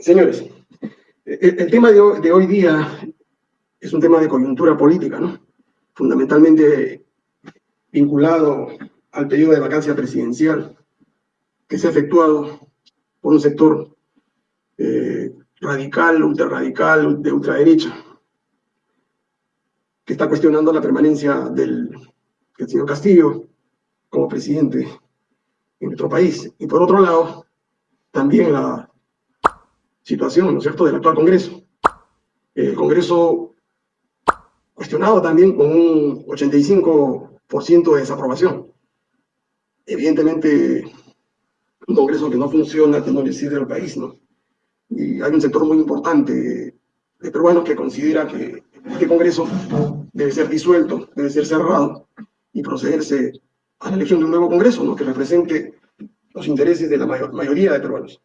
Señores, el, tema de hoy, día es un tema de coyuntura política, ¿no? Fundamentalmente vinculado al periodo de vacancia presidencial que se ha efectuado por un sector eh, radical, ultrarradical, de ultraderecha, que está cuestionando la permanencia del, del señor Castillo como presidente en nuestro país. Y por otro lado, también la situación, ¿no es cierto?, del actual Congreso. El Congreso cuestionado también con un 85% de desaprobación. Evidentemente, un Congreso que no funciona, que no le sirve al país, ¿no? Y hay un sector muy importante de peruanos que considera que este Congreso debe ser disuelto, debe ser cerrado y procederse a la elección de un nuevo Congreso, ¿no? Que represente los intereses de la mayoría de peruanos.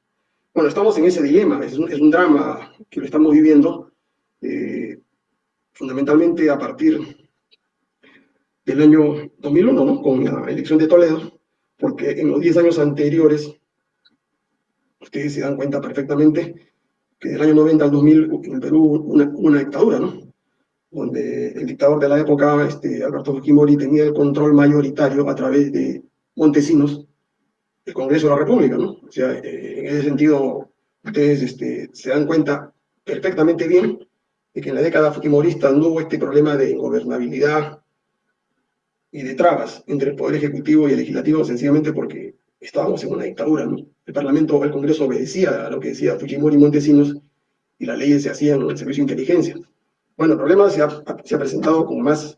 Bueno, estamos en ese dilema, es un, drama que lo estamos viviendo eh, fundamentalmente a partir del año 2001, ¿no? con la elección de Toledo, porque en los 10 años anteriores, ustedes se dan cuenta perfectamente que del año 90 al 2000 en Perú una, una dictadura, ¿no? donde el dictador de la época, este, Alberto Fujimori, tenía el control mayoritario a través de Montesinos, el Congreso de la República, ¿no? O sea, eh, en ese sentido, ustedes este, se dan cuenta perfectamente bien de que en la década fujimorista no hubo este problema de ingobernabilidad y de trabas entre el Poder Ejecutivo y el Legislativo, sencillamente porque estábamos en una dictadura, ¿no? El Parlamento, el Congreso obedecía a lo que decía Fujimori y Montesinos y las leyes se hacían en el Servicio de Inteligencia. Bueno, el problema se ha, se ha presentado con más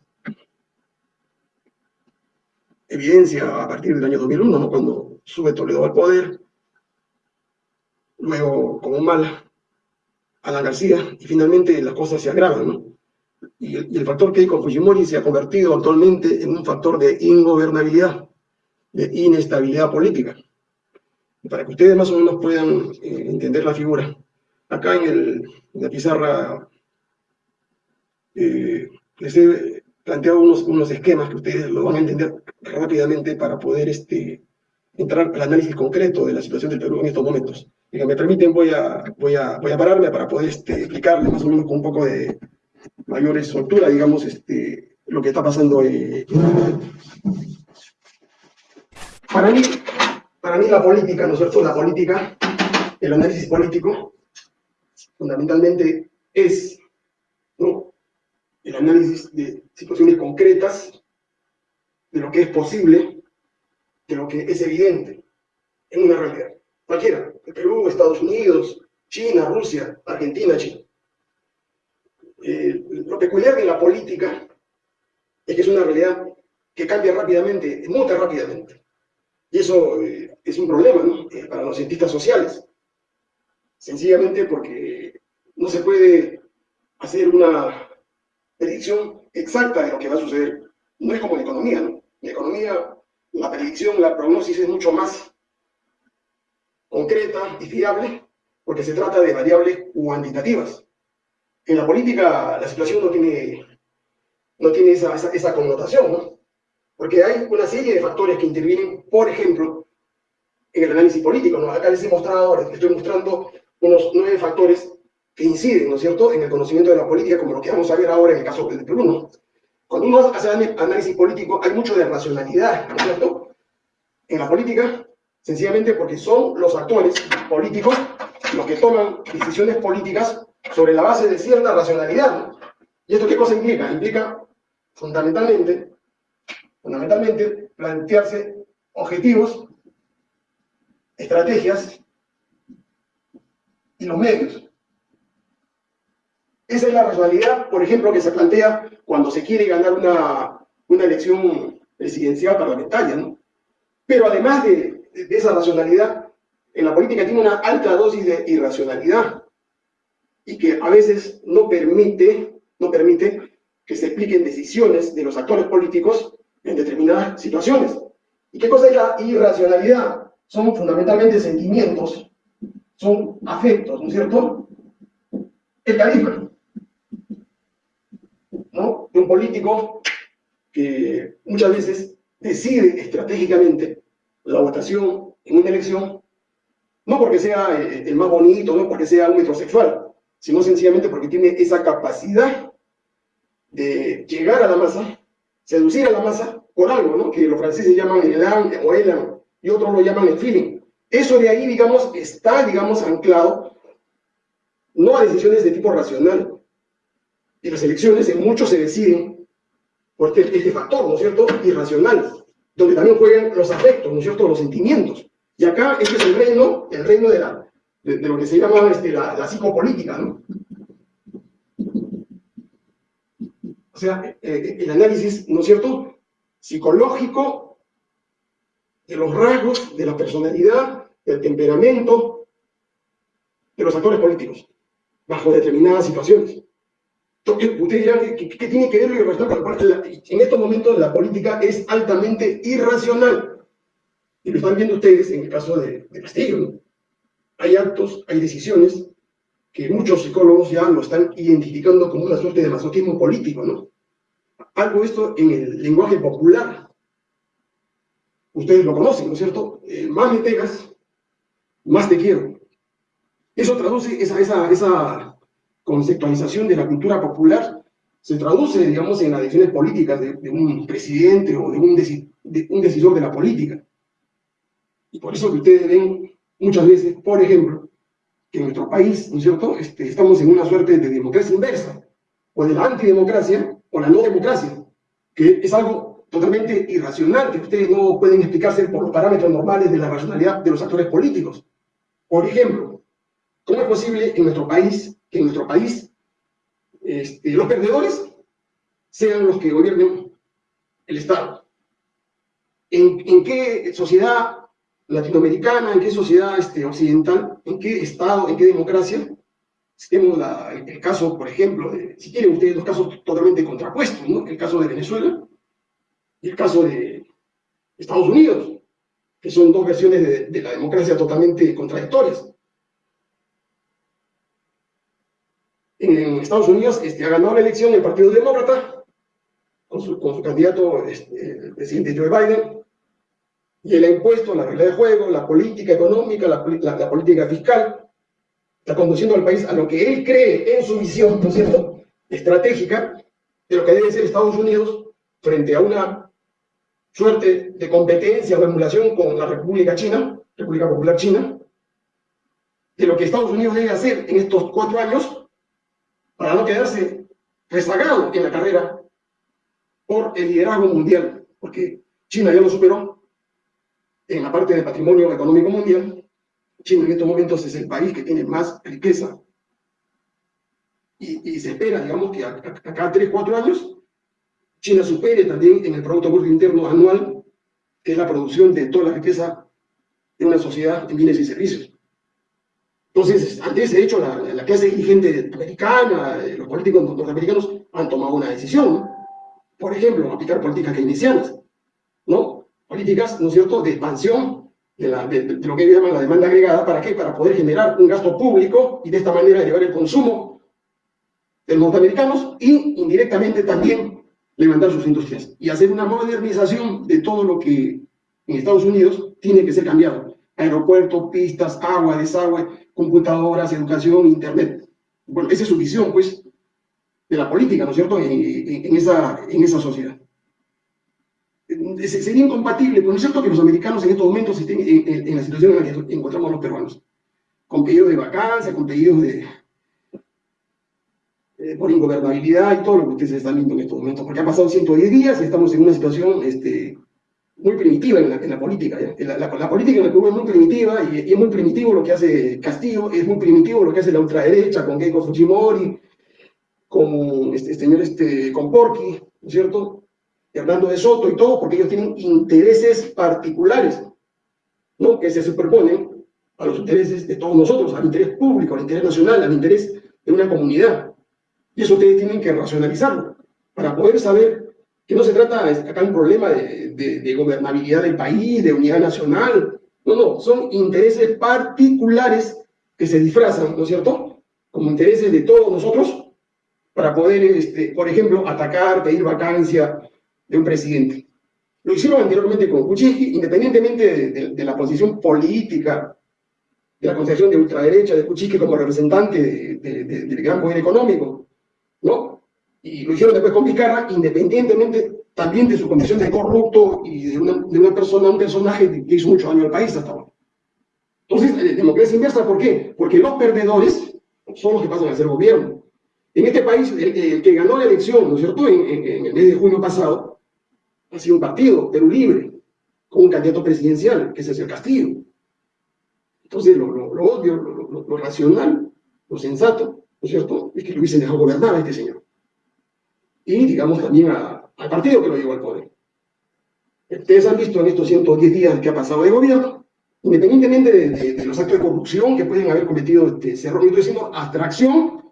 evidencia a partir del año 2001, ¿no? Cuando sube Toledo al poder, luego como mal Alan García, y finalmente las cosas se agravan, ¿no? Y el, factor Keiko Fujimori se ha convertido actualmente en un factor de ingobernabilidad, de inestabilidad política. Para que ustedes más o menos puedan eh, entender la figura, acá en, el, la pizarra eh, les he planteado unos, unos esquemas que ustedes lo van a entender rápidamente para poder este, entrar al análisis concreto de la situación del Perú en estos momentos. Si me permiten, voy a, voy a, voy a pararme para poder este, explicarles más o menos con un poco de mayor soltura, digamos, este, lo que está pasando. Eh, para, mí, para mí la política, ¿no es cierto? La política, el análisis político, fundamentalmente es el análisis de situaciones concretas, de lo que es posible, de lo que es evidente en una realidad. Cualquiera, el Perú, Estados Unidos, China, Rusia, Argentina, China. Eh, lo peculiar de la política es que es una realidad que cambia rápidamente, muta rápidamente. Y eso eh, es un problema ¿no? Eh, para los cientistas sociales. Sencillamente porque no se puede hacer una predicción exacta de lo que va a suceder. No es como la economía, ¿no? La economía la predicción, la prognosis es mucho más concreta y fiable porque se trata de variables cuantitativas. En la política la situación no tiene, no tiene esa, esa, connotación, ¿no? Porque hay una serie de factores que intervienen, por ejemplo, en el análisis político. ¿no? Acá les he mostrado, les estoy mostrando unos nueve factores que inciden, ¿no es cierto?, en el conocimiento de la política, como lo que vamos a ver ahora en el caso del Perú, ¿no? Cuando uno hace análisis político, hay mucho de racionalidad, ¿no es cierto? En la política, sencillamente porque son los actores políticos los que toman decisiones políticas sobre la base de cierta racionalidad. ¿Y esto qué cosa implica? Implica fundamentalmente, fundamentalmente plantearse objetivos, estrategias y los medios. Esa es la racionalidad, por ejemplo, que se plantea cuando se quiere ganar una, una elección presidencial parlamentaria, ¿no? Pero además de, esa racionalidad, en la política tiene una alta dosis de irracionalidad y que a veces no permite, no permite que se expliquen decisiones de los actores políticos en determinadas situaciones. ¿Y qué cosa es la irracionalidad? Son fundamentalmente sentimientos, son afectos, ¿no es cierto? El de un político que muchas veces decide estratégicamente la votación en una elección No porque sea eh, el más bonito, no porque sea un metrosexual, sino sencillamente porque tiene esa capacidad de llegar a la masa, seducir a la masa por algo, ¿no? Que los franceses llaman el elan o elan, y otros lo llaman el feeling. Eso de ahí, digamos, está, digamos, anclado no a decisiones de tipo racional. Y las elecciones en muchos se deciden por este, este factor, ¿no es cierto?, irracional, donde también juegan los afectos, ¿no es cierto?, los sentimientos. Y acá este es el reino, el reino de, la, de, lo que se llama este, la, psicopolítica, ¿no? O sea, eh, eh, el análisis, ¿no es cierto?, psicológico de los rasgos, de la personalidad, del temperamento de los actores políticos bajo determinadas situaciones. Entonces, ustedes dirán, ¿qué, tiene que ver lo En estos momentos la política es altamente irracional. Y lo están viendo ustedes en el caso de, Castillo. ¿no? Hay actos, hay decisiones que muchos psicólogos ya lo están identificando como una suerte de masoquismo político, ¿no? Algo esto en el lenguaje popular. Ustedes lo conocen, ¿no es cierto? Eh, más me pegas, más te quiero. Eso traduce esa, esa, esa conceptualización de la cultura popular, se traduce, digamos, en las decisiones políticas de, un presidente o de un, un decisor de la política. Y por eso que ustedes ven muchas veces, por ejemplo, que en nuestro país, ¿no es cierto?, este, estamos en una suerte de democracia inversa, o de la antidemocracia, o la no democracia, que es algo totalmente irracional, que ustedes no pueden explicarse por los parámetros normales de la racionalidad de los actores políticos. Por ejemplo, ¿Cómo es posible en nuestro país, que en nuestro país este, los perdedores sean los que gobiernen el Estado? ¿En, qué sociedad latinoamericana, en qué sociedad este, occidental, en qué Estado, en qué democracia tenemos el, caso, por ejemplo, de, si quieren ustedes, dos casos totalmente contrapuestos, ¿no? el caso de Venezuela y el caso de Estados Unidos, que son dos versiones de la democracia totalmente contradictorias. En Estados Unidos este, ha ganado la elección el Partido Demócrata, con su, con su candidato, este, el presidente Joe Biden, y él ha impuesto la regla de juego, la política económica, la, la, política fiscal, está conduciendo al país a lo que él cree en su visión, ¿no es cierto?, estratégica, de lo que debe ser Estados Unidos frente a una suerte de competencia o emulación con la República China, República Popular China, de lo que Estados Unidos debe hacer en estos cuatro años para no quedarse rezagado en la carrera por el liderazgo mundial, porque China ya lo superó en la parte de patrimonio económico mundial. China en estos momentos es el país que tiene más riqueza y, se espera, digamos, que a, cada 3, 4 años China supere también en el Producto Bruto Interno anual, que es la producción de toda la riqueza de una sociedad en bienes y servicios. Entonces, ante ese hecho, la, clase dirigente americana, eh, los políticos norteamericanos han tomado una decisión, Por ejemplo, aplicar políticas keynesianas, ¿no? Políticas, ¿no es cierto?, de expansión de, lo que llaman la demanda agregada, ¿para qué? Para poder generar un gasto público y de esta manera llevar el consumo de los norteamericanos y indirectamente también levantar sus industrias y hacer una modernización de todo lo que en Estados Unidos tiene que ser cambiado. Aeropuertos, pistas, agua, desagüe, computadoras, educación, internet. Bueno, esa es su visión, pues, de la política, ¿no es cierto?, en, esa, en esa sociedad. Sería incompatible, pero no es cierto que los americanos en estos momentos estén en, la situación en la que encontramos los peruanos, con pedidos de vacancia, con pedidos de, eh, por ingobernabilidad y todo lo que ustedes están viendo en estos momentos, porque han pasado 110 días y estamos en una situación este, muy primitiva en la, política. La, política en el Perú es muy primitiva y, es muy primitivo lo que hace Castillo, es muy primitivo lo que hace la ultraderecha con Keiko Fujimori, con este, este señor este, con Porky, ¿no es cierto? Y hablando de Soto y todo, porque ellos tienen intereses particulares, ¿no? Que se superponen a los intereses de todos nosotros, al interés público, al interés nacional, al interés de una comunidad. Y eso ustedes tienen que racionalizarlo para poder saber que no se trata acá un problema de, gobernabilidad del país, de unidad nacional, no, no, son intereses particulares que se disfrazan, ¿no es cierto?, como intereses de todos nosotros para poder, este, por ejemplo, atacar, pedir vacancia de un presidente. Lo hicieron anteriormente con Kuczynski, independientemente de, la posición política de la concepción de ultraderecha, de Kuczynski como representante del gran poder económico, ¿no? Y lo hicieron después con Vizcarra, independientemente también de su condición de corrupto y de una, de una persona, un personaje que hizo mucho daño al país hasta ahora. Entonces, eh, democracia inversa, ¿por qué? Porque los perdedores son los que pasan a ser gobierno. En este país, el, que ganó la elección, ¿no es cierto?, en, en, el mes de junio pasado, ha sido un partido, Perú Libre, con un candidato presidencial, que es el Castillo. Entonces, lo, lo, lo obvio, lo, racional, lo sensato, ¿no es cierto?, es que lo hubiesen dejado gobernar a este señor. Y, digamos, también al partido que lo llevó al poder. Ustedes han visto en estos 110 días que ha pasado de gobierno, independientemente de, los actos de corrupción que pueden haber cometido este Cerro, yo estoy diciendo abstracción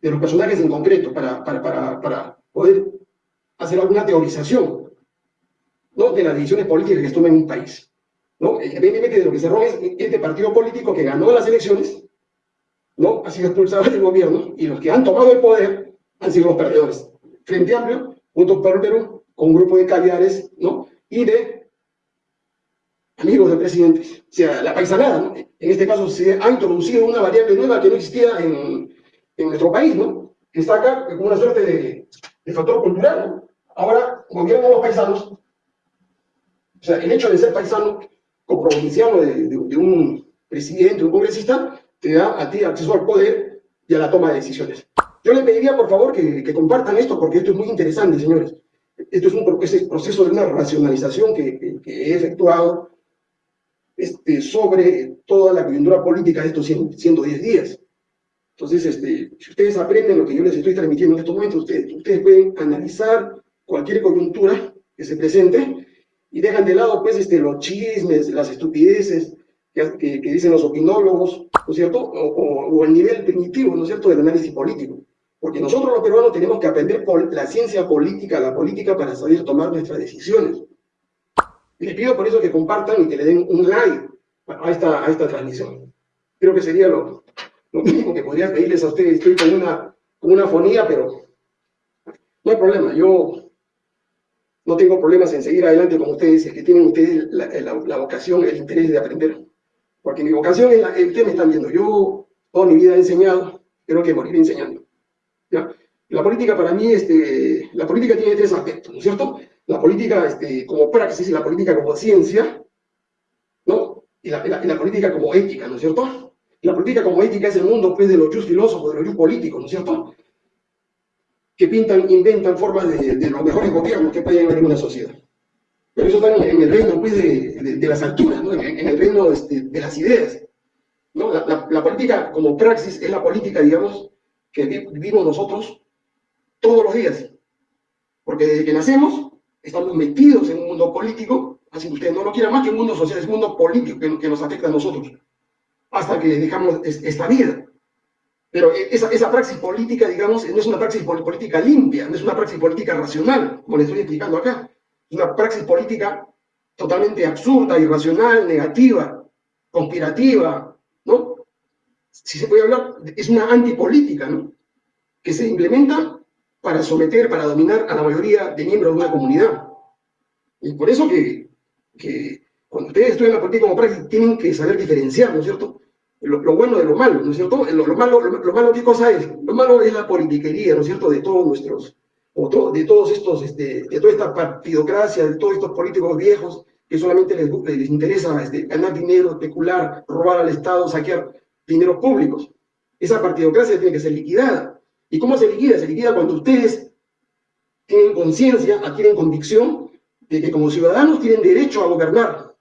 de los personajes en concreto para, para, para, poder hacer alguna teorización ¿no? de las decisiones políticas que se toman en un país. ¿no? Independientemente de lo que Cerrón es este partido político que ganó las elecciones, ¿no? ha sido expulsado del gobierno y los que han tomado el poder han sido los perdedores. Frente Amplio, junto Perú, con un grupo de caviares ¿no? y de amigos del presidente, o sea, la paisanada, ¿no? En este caso se ha introducido una variable nueva que no existía en, nuestro país, ¿no? Que está acá como una suerte de, factor cultural, ¿no? Ahora gobiernan los paisanos, o sea, el hecho de ser paisano como provinciano de, de un presidente, un congresista, te da a ti acceso al poder y a la toma de decisiones. Yo le pediría, por favor, que, compartan esto, porque esto es muy interesante, señores. Esto es un es proceso de una racionalización que, que, he efectuado este, sobre toda la coyuntura política de estos 110 días. Entonces, este, si ustedes aprenden lo que yo les estoy transmitiendo en estos momentos, ustedes, pueden analizar cualquier coyuntura que se presente y dejan de lado pues, este, los chismes, las estupideces que, dicen los opinólogos, ¿no es cierto? O, o, el nivel primitivo, ¿no es cierto?, del análisis político. Porque nosotros los peruanos tenemos que aprender la ciencia política, la política para saber tomar nuestras decisiones. Les pido por eso que compartan y que le den un like a esta, a esta transmisión. Creo que sería lo, lo mínimo que podría pedirles a ustedes. Estoy con una, con una fonía, pero no hay problema. Yo no tengo problemas en seguir adelante con ustedes, es que tienen ustedes la, la, vocación, el interés de aprender. Porque mi vocación es la que ustedes me están viendo. Yo toda mi vida he enseñado, creo que moriré enseñando. ¿Ya? La política para mí, este, la política tiene tres aspectos, ¿no es cierto? la política este, como praxis y la política como ciencia, ¿no? Y la, la, la, política como ética, ¿no es cierto? La política como ética es el mundo pues, de los just filósofos, de los just políticos, ¿no es cierto? Que pintan, inventan formas de, de los mejores gobiernos que pueden haber en una sociedad. Pero eso está en, el reino pues, de, de, de, las alturas, ¿no? en, en el reino este, de las ideas. ¿no? La, la, política como praxis es la política, digamos, que vivimos nosotros todos los días. Porque desde que nacemos estamos metidos en un mundo político, así que ustedes no lo quieran más que un mundo social, es un mundo político que, que nos afecta a nosotros, hasta que dejamos esta vida. Pero e, esa, esa praxis política, digamos, no es una praxis política limpia, no es una praxis política racional, como les estoy explicando acá. Es una praxis política totalmente absurda, irracional, negativa, conspirativa. Si se puede hablar, es una antipolítica, ¿no? Que se implementa para someter, para dominar a la mayoría de miembros de una comunidad. Y por eso que, que cuando ustedes estudian la política como práctica, tienen que saber diferenciar, ¿no es cierto? Lo, lo bueno de lo malo, ¿no es cierto? Lo, lo, malo, lo, malo, ¿qué cosa es? Lo malo es la politiquería, ¿no es cierto? De todos nuestros, o to, de todos estos, este, de toda esta partidocracia, de todos estos políticos viejos que solamente les, les interesa este, ganar dinero, especular, robar al Estado, saquear dineros públicos. Esa partidocracia tiene que ser liquidada. ¿Y cómo se liquida? Se liquida cuando ustedes tienen conciencia, adquieren convicción de que como ciudadanos tienen derecho a gobernar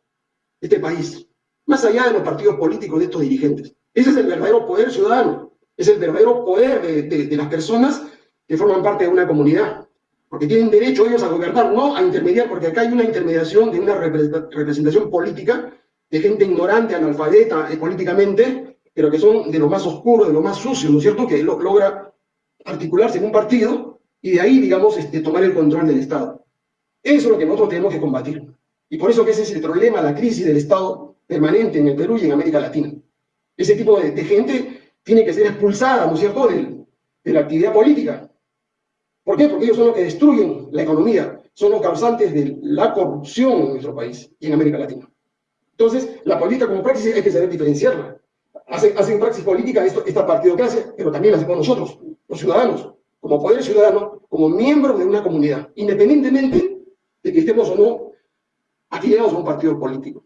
este país, más allá de los partidos políticos de estos dirigentes. Ese es el verdadero poder ciudadano, es el verdadero poder de, las personas que forman parte de una comunidad, porque tienen derecho ellos a gobernar, no a intermediar, porque acá hay una intermediación de una representación política de gente ignorante, analfabeta eh, políticamente, pero que son de lo más oscuro, de lo más sucio, ¿no es cierto?, que lo, logra articularse en un partido y de ahí, digamos, este, tomar el control del Estado. Eso es lo que nosotros tenemos que combatir. Y por eso que ese es el problema, la crisis del Estado permanente en el Perú y en América Latina. Ese tipo de, gente tiene que ser expulsada, ¿no es cierto?, de, de la actividad política. ¿Por qué? Porque ellos son los que destruyen la economía, son los causantes de la corrupción en nuestro país y en América Latina. Entonces, la política como práctica hay que saber diferenciarla. Hacen, hacen praxis política esto, esta partidocracia, pero también la hacemos nosotros, los ciudadanos, como poder ciudadano, como miembros de una comunidad, independientemente de que estemos o no afiliados a un partido político.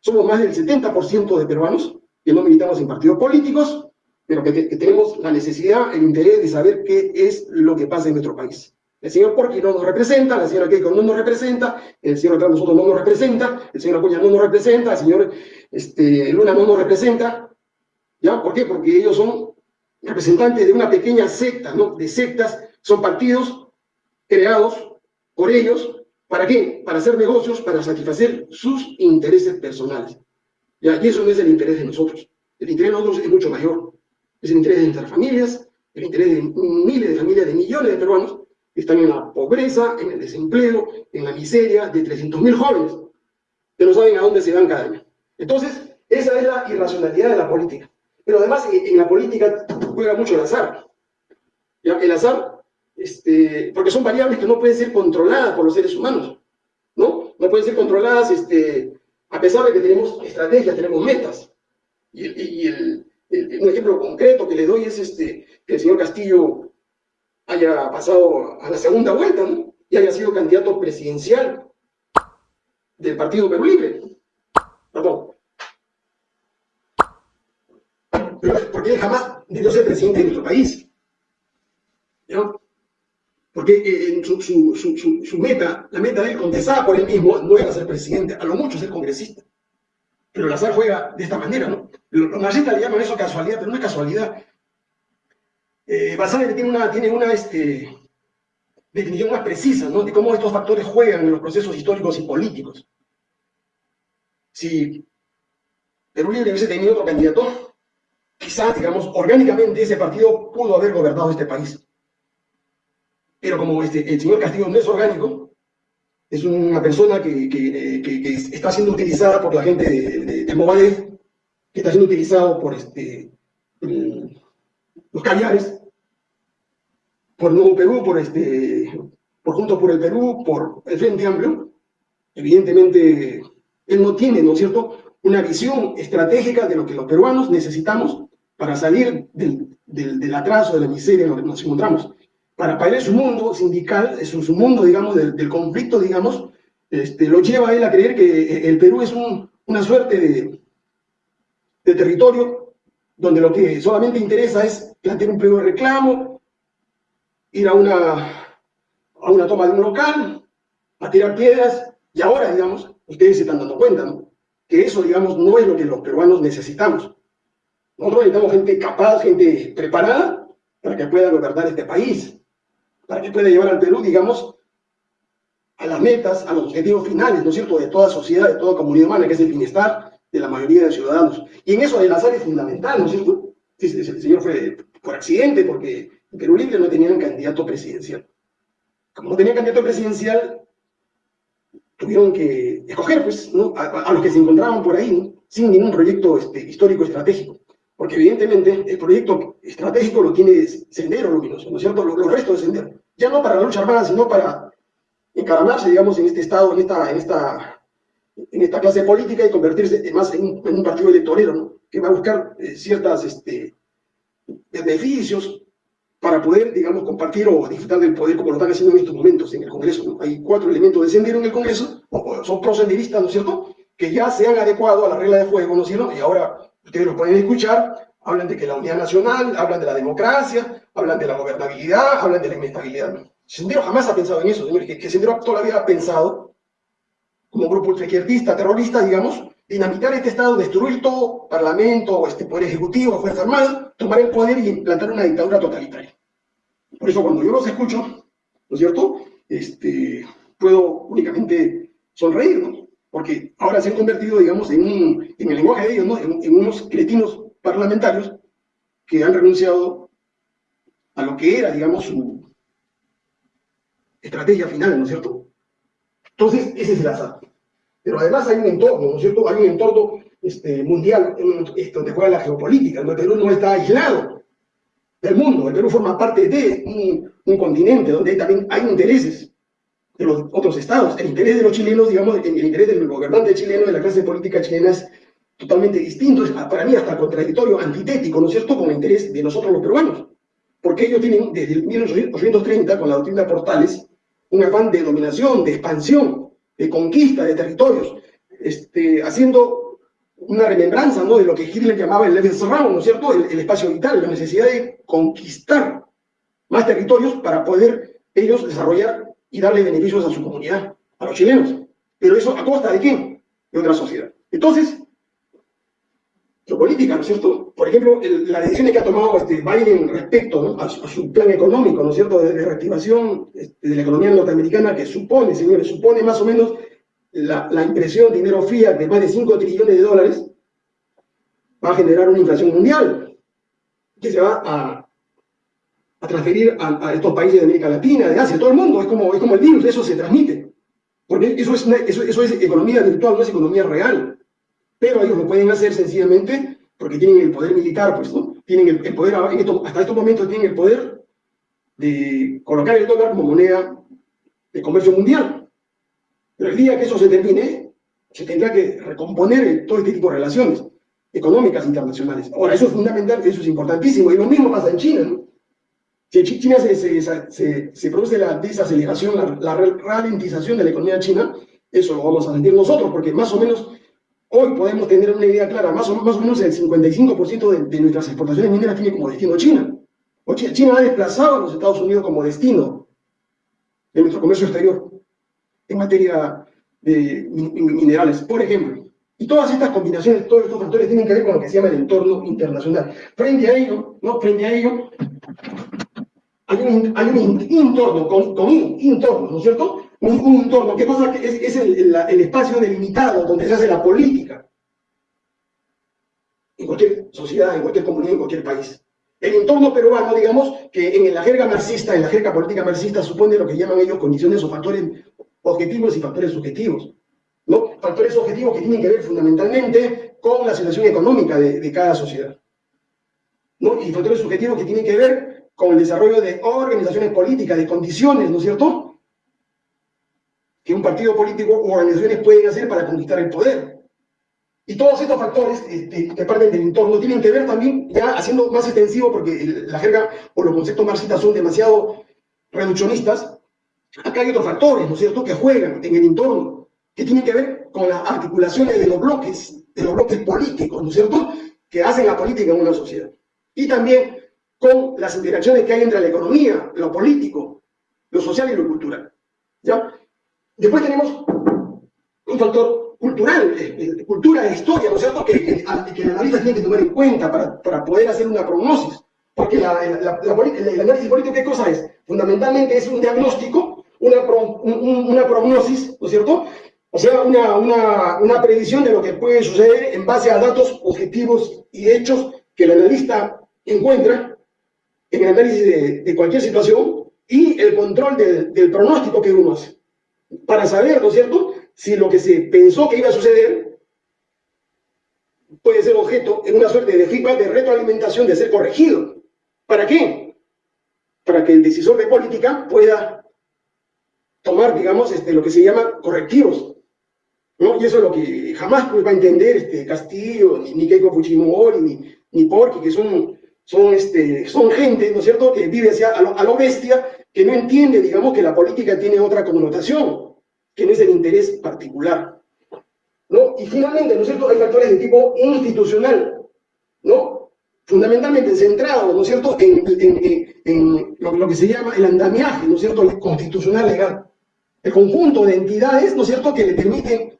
Somos más del 70% de peruanos que no militamos en partidos políticos, pero que, tenemos la necesidad, el interés de saber qué es lo que pasa en nuestro país. El señor Porqui no nos representa, la señora Keiko no nos representa, el señor Carlos nosotros no nos representa, el señor Acuña no nos representa, el señor este, Luna no nos representa. ¿Ya? ¿Por qué? Porque ellos son representantes de una pequeña secta, ¿no? De sectas, son partidos creados por ellos, ¿para qué? Para hacer negocios, para satisfacer sus intereses personales. ¿Ya? Y eso no es el interés de nosotros. El interés de nosotros es mucho mayor. Es el interés de nuestras familias, el interés de miles de familias, de millones de peruanos que están en la pobreza, en el desempleo, en la miseria de 300.000 jóvenes que no saben a dónde se van cada año. Entonces, esa es la irracionalidad de la política. Pero además, en la política juega mucho el azar. El azar, este, porque son variables que no pueden ser controladas por los seres humanos. ¿No? No pueden ser controladas este, a pesar de que tenemos estrategias, tenemos metas. Y, el, un ejemplo concreto que le doy es este, que el señor Castillo haya pasado a la segunda vuelta ¿no? y haya sido candidato presidencial del Partido Perú Libre. Perdón. Porque él jamás debió ser presidente de nuestro país. ¿no? Porque eh, su, meta, la meta de él contestada por él mismo, no era ser presidente, a lo mucho ser congresista. Pero el azar juega de esta manera, ¿no? Los nazistas le llaman eso casualidad, pero no es casualidad. Eh, tiene una, tiene una este, definición más precisa, ¿no? De cómo estos factores juegan en los procesos históricos y políticos. Si Perú Libre hubiese tenido otro candidato, quizás, digamos, orgánicamente ese partido pudo haber gobernado este país. Pero como este, el señor Castillo no es orgánico, es una persona que, que, que, está siendo utilizada por la gente de, de, de que está siendo utilizado por este, los caviares, por Nuevo Perú, por, este, por Juntos por el Perú, por el Frente Amplio. Evidentemente, él no tiene, ¿no es cierto?, una visión estratégica de lo que los peruanos necesitamos para salir del, del, del atraso, de la miseria en la que nos encontramos para, para su mundo sindical, su, su mundo, digamos, del, conflicto, digamos, este, lo lleva a él a creer que el Perú es un, una suerte de, de, territorio donde lo que solamente interesa es plantear un pliego de reclamo, ir a una, a una toma de un local, a tirar piedras, y ahora, digamos, ustedes se están dando cuenta, ¿no? que eso, digamos, no es lo que los peruanos necesitamos. Nosotros necesitamos gente capaz, gente preparada para que pueda gobernar este país para que pueda llevar al Perú, digamos, a las metas, a los objetivos finales, ¿no es cierto?, de toda sociedad, de toda comunidad humana, que es el bienestar de la mayoría de ciudadanos. Y en eso el azar es fundamental, ¿no es cierto? El señor fue por accidente, porque en Perú Libre no tenían candidato presidencial. Como no tenían candidato presidencial, tuvieron que escoger, pues, a, los que se encontraban por ahí, ¿no? sin ningún proyecto este, histórico estratégico. Porque evidentemente el proyecto estratégico lo tiene Sendero Luminoso, ¿no es cierto? Los, restos de Sendero. Ya no para la lucha armada, sino para encaramarse, digamos, en este estado, en esta, en esta, en esta clase política y convertirse más en un, partido electorero, ¿no? Que va a buscar eh, ciertas este, beneficios para poder, digamos, compartir o disfrutar del poder como lo están haciendo en estos momentos en el Congreso. Hay cuatro elementos de Sendero en el Congreso, son prosenderistas, ¿no es cierto?, que ya se han adecuado a la regla de juego, ¿no es cierto?, y ahora ustedes lo pueden escuchar, hablan de que la unidad nacional, hablan de la democracia, hablan de la gobernabilidad, hablan de la inestabilidad. Sendero jamás ha pensado en eso, señores, que, que Sendero todavía ha pensado, como grupo izquierdista, terrorista, digamos, dinamitar este Estado, destruir todo, parlamento, este poder ejecutivo, fuerza armada, tomar el poder y implantar una dictadura totalitaria. Por eso cuando yo los escucho, ¿no es cierto?, este, puedo únicamente sonreír, ¿no? Porque ahora se han convertido, digamos, en, un, en el lenguaje de ellos, ¿no? en, unos cretinos parlamentarios que han renunciado a lo que era, digamos, su estrategia final, ¿no es cierto? Entonces, ese es el azar. Pero además hay un entorno, ¿no es cierto? Hay un entorno este, mundial donde juega la geopolítica, donde el Perú no está aislado del mundo, el Perú forma parte de un continente donde también hay intereses de los otros estados. El interés de los chilenos, digamos, el interés del gobernante chileno, de la clase política chilena es totalmente distinto, es para mí hasta contradictorio, antitético, ¿no es cierto?, con el interés de nosotros los peruanos. Porque ellos tienen, desde el 1830, con la doctrina Portales, un afán de dominación, de expansión, de conquista de territorios, este, haciendo una remembranza ¿no? de lo que Hitler llamaba el Lebensraum, ¿no es cierto?, el, el espacio vital, la necesidad de conquistar más territorios para poder ellos desarrollar y darle beneficios a su comunidad, a los chilenos. Pero eso a costa de quién? De otra sociedad. Entonces, geopolítica, ¿no es cierto? Por ejemplo, la decisión que ha tomado este Biden respecto a, su, plan económico, ¿no es cierto?, de, reactivación este, de la economía norteamericana, que supone, señores, supone más o menos la, la impresión de dinero fiat de más de 5 trillones de dólares, va a generar una inflación mundial, que se va a, a transferir a, estos países de América Latina, de Asia, todo el mundo, es como, es como el virus, eso se transmite. Porque eso es, eso, eso es economía virtual, no es economía real. Pero ellos lo pueden hacer sencillamente porque tienen el poder militar, pues, ¿no? Tienen el, poder, hasta estos momentos tienen el poder de colocar el dólar como moneda de comercio mundial. Pero el día que eso se termine, se tendrá que recomponer todo este tipo de relaciones económicas internacionales. Ahora, eso es fundamental, eso es importantísimo, y lo mismo pasa en China, ¿no? Si en China se, produce la desaceleración, la, ralentización de la economía china, eso lo vamos a sentir nosotros, porque más o menos hoy podemos tener una idea clara, más o, menos el 55% de, de, nuestras exportaciones mineras tiene como destino China. O China, ha desplazado a los Estados Unidos como destino de nuestro comercio exterior en materia de minerales, por ejemplo. Y todas estas combinaciones, todos estos factores tienen que ver con lo que se llama el entorno internacional. Frente a ello, ¿no? Frente a ello, hay un, hay un entorno, con, con entorno, ¿no es cierto? Un, un entorno, ¿qué pasa? Es, es el, el, espacio delimitado donde se hace la política. En cualquier sociedad, en cualquier comunidad, en cualquier país. El entorno peruano, digamos, que en la jerga marxista, en la jerga política marxista, supone lo que llaman ellos condiciones o factores objetivos y factores subjetivos. ¿no? Factores objetivos que tienen que ver fundamentalmente con la situación económica de, de cada sociedad. ¿no? Y factores subjetivos que tienen que ver con el desarrollo de organizaciones políticas, de condiciones, ¿no es cierto? Que un partido político o organizaciones pueden hacer para conquistar el poder. Y todos estos factores este, que parten del entorno tienen que ver también, ya haciendo más extensivo, porque la jerga o los conceptos marxistas son demasiado reduccionistas, acá hay otros factores, ¿no es cierto?, que juegan en el entorno, que tienen que ver con las articulaciones de los bloques, de los bloques políticos, ¿no es cierto?, que hacen la política en una sociedad. Y también con las interacciones que hay entre la economía, lo político, lo social y lo cultural. ¿ya? Después tenemos un factor cultural, de, cultura e historia, ¿no es cierto?, que, que, que, el analista tiene que tomar en cuenta para, para poder hacer una prognosis. Porque la, la, el análisis político, ¿qué cosa es? Fundamentalmente es un diagnóstico, una, una prognosis, ¿no es cierto?, o sea, una, una, una predicción de lo que puede suceder en base a datos objetivos y hechos que el analista encuentra en el análisis de, cualquier situación y el control del, pronóstico que uno hace. Para saber, ¿no es cierto?, si lo que se pensó que iba a suceder puede ser objeto en una suerte de feedback, de retroalimentación, de ser corregido. ¿Para qué? Para que el decisor de política pueda tomar, digamos, este, lo que se llama correctivos. ¿no? Y eso es lo que jamás pues, va a entender este, Castillo, ni, Keiko Fujimori, ni, ni que son son, este, son gente, ¿no es cierto?, que vive hacia, a, lo, bestia, que no entiende, digamos, que la política tiene otra connotación, que no es el interés particular. ¿no? Y finalmente, ¿no es cierto?, hay factores de tipo institucional, ¿no? Fundamentalmente centrados, ¿no es cierto?, en, en, en lo, lo, que se llama el andamiaje, ¿no es cierto?, el constitucional legal. El conjunto de entidades, ¿no es cierto?, que le permiten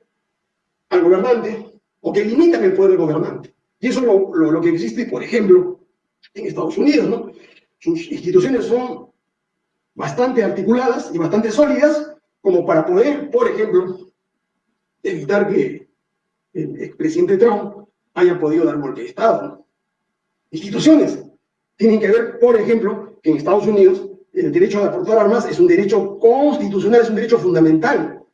al gobernante o que limitan el poder del gobernante. Y eso es lo, lo que existe, por ejemplo, en Estados Unidos, ¿no? Sus instituciones son bastante articuladas y bastante sólidas como para poder, por ejemplo, evitar que el expresidente Trump haya podido dar golpe de Estado. Instituciones tienen que ver, por ejemplo, que en Estados Unidos el derecho a aportar armas es un derecho constitucional, es un derecho fundamental, ¿no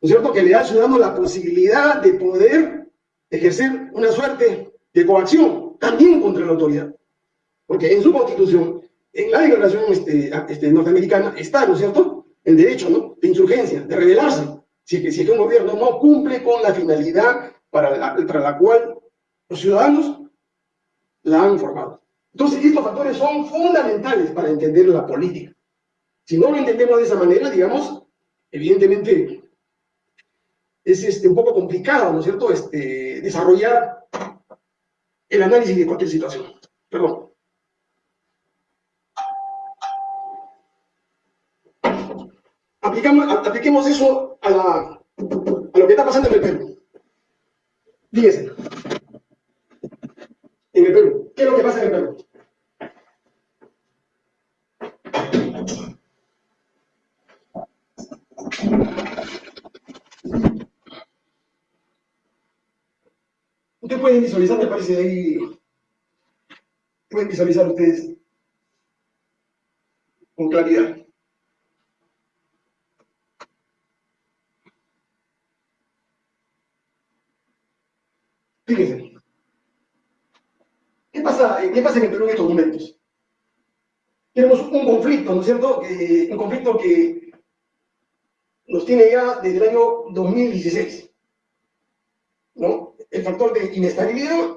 es cierto? Que le da al ciudadano la posibilidad de poder ejercer una suerte de coacción, también contra la autoridad. Porque en su constitución, en la declaración este, este, norteamericana, está, ¿no es cierto?, el derecho ¿no? de insurgencia, de rebelarse, si es, que, un gobierno no cumple con la finalidad para la, cual Los ciudadanos la han formado. Entonces, estos factores son fundamentales para entender la política. Si no lo entendemos de esa manera, digamos, evidentemente es este, un poco complicado, ¿no es cierto?, desarrollar el análisis de cualquier situación. Perdón. Apliquemos eso a, la, a lo que está pasando en el Perú. Fíjense. En el Perú. ¿Qué es lo que pasa en el Perú? Ustedes pueden visualizar, me parece ahí, pueden visualizar ustedes con claridad. Fíjense. ¿Qué pasa, ¿Qué pasa en el Perú en estos momentos? Tenemos un conflicto, ¿no es cierto? un conflicto que nos tiene ya desde el año 2016. ¿no? El factor de inestabilidad,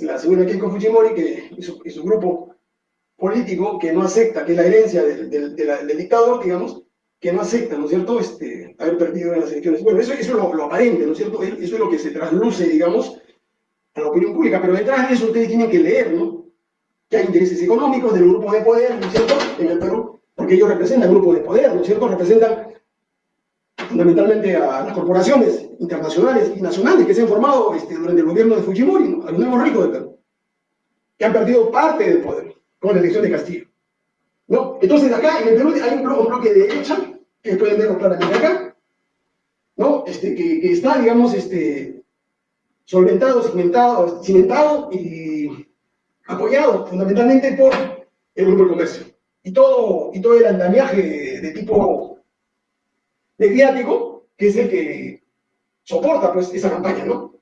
la segunda Keiko Fujimori que, y, su, su grupo político que no acepta, que es la herencia del, del, dictador, digamos, que no acepta, ¿no es cierto?, este, haber perdido en las elecciones. Bueno, eso, eso es lo, lo, aparente, ¿no es cierto? Eso es lo que se trasluce, digamos, la opinión pública, pero detrás de eso ustedes tienen que leer, ¿no? Que hay intereses económicos del grupo de poder, ¿no es cierto?, en el Perú, porque ellos representan grupos de poder, ¿no es cierto?, representan fundamentalmente a las corporaciones internacionales y nacionales que se han formado este, durante el gobierno de Fujimori, ¿no? a los nuevos ricos del Perú, que han perdido parte del poder con la elección de Castillo. ¿no? Entonces acá en el Perú hay un, bloque de derecha, que pueden verlo claramente acá, ¿no? este, que está, digamos, este, solventado, cimentado, cimentado y apoyado fundamentalmente por el grupo de comercio. Y todo, y todo el andamiaje de tipo mediático, que es el que soporta pues esa campaña, ¿no?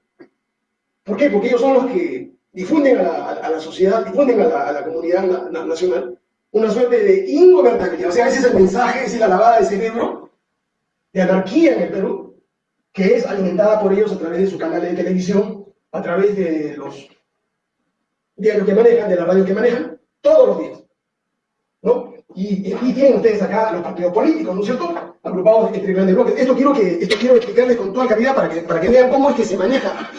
¿Por qué? Porque ellos son los que difunden a la, a la sociedad, difunden a la, a la comunidad nacional una suerte de ingobernabilidad. O sea, ese es el mensaje, esa es la lavada de cerebro de anarquía en el Perú, que es alimentada por ellos a través de su canal de televisión, a través de los diarios que manejan, de la radio que manejan, todos los días. ¿no? Y, y, tienen ustedes acá los partidos políticos, ¿no es cierto? Agrupados entre grandes bloques. Esto quiero, que, esto quiero explicarles con toda claridad para que, para que vean cómo es que se maneja.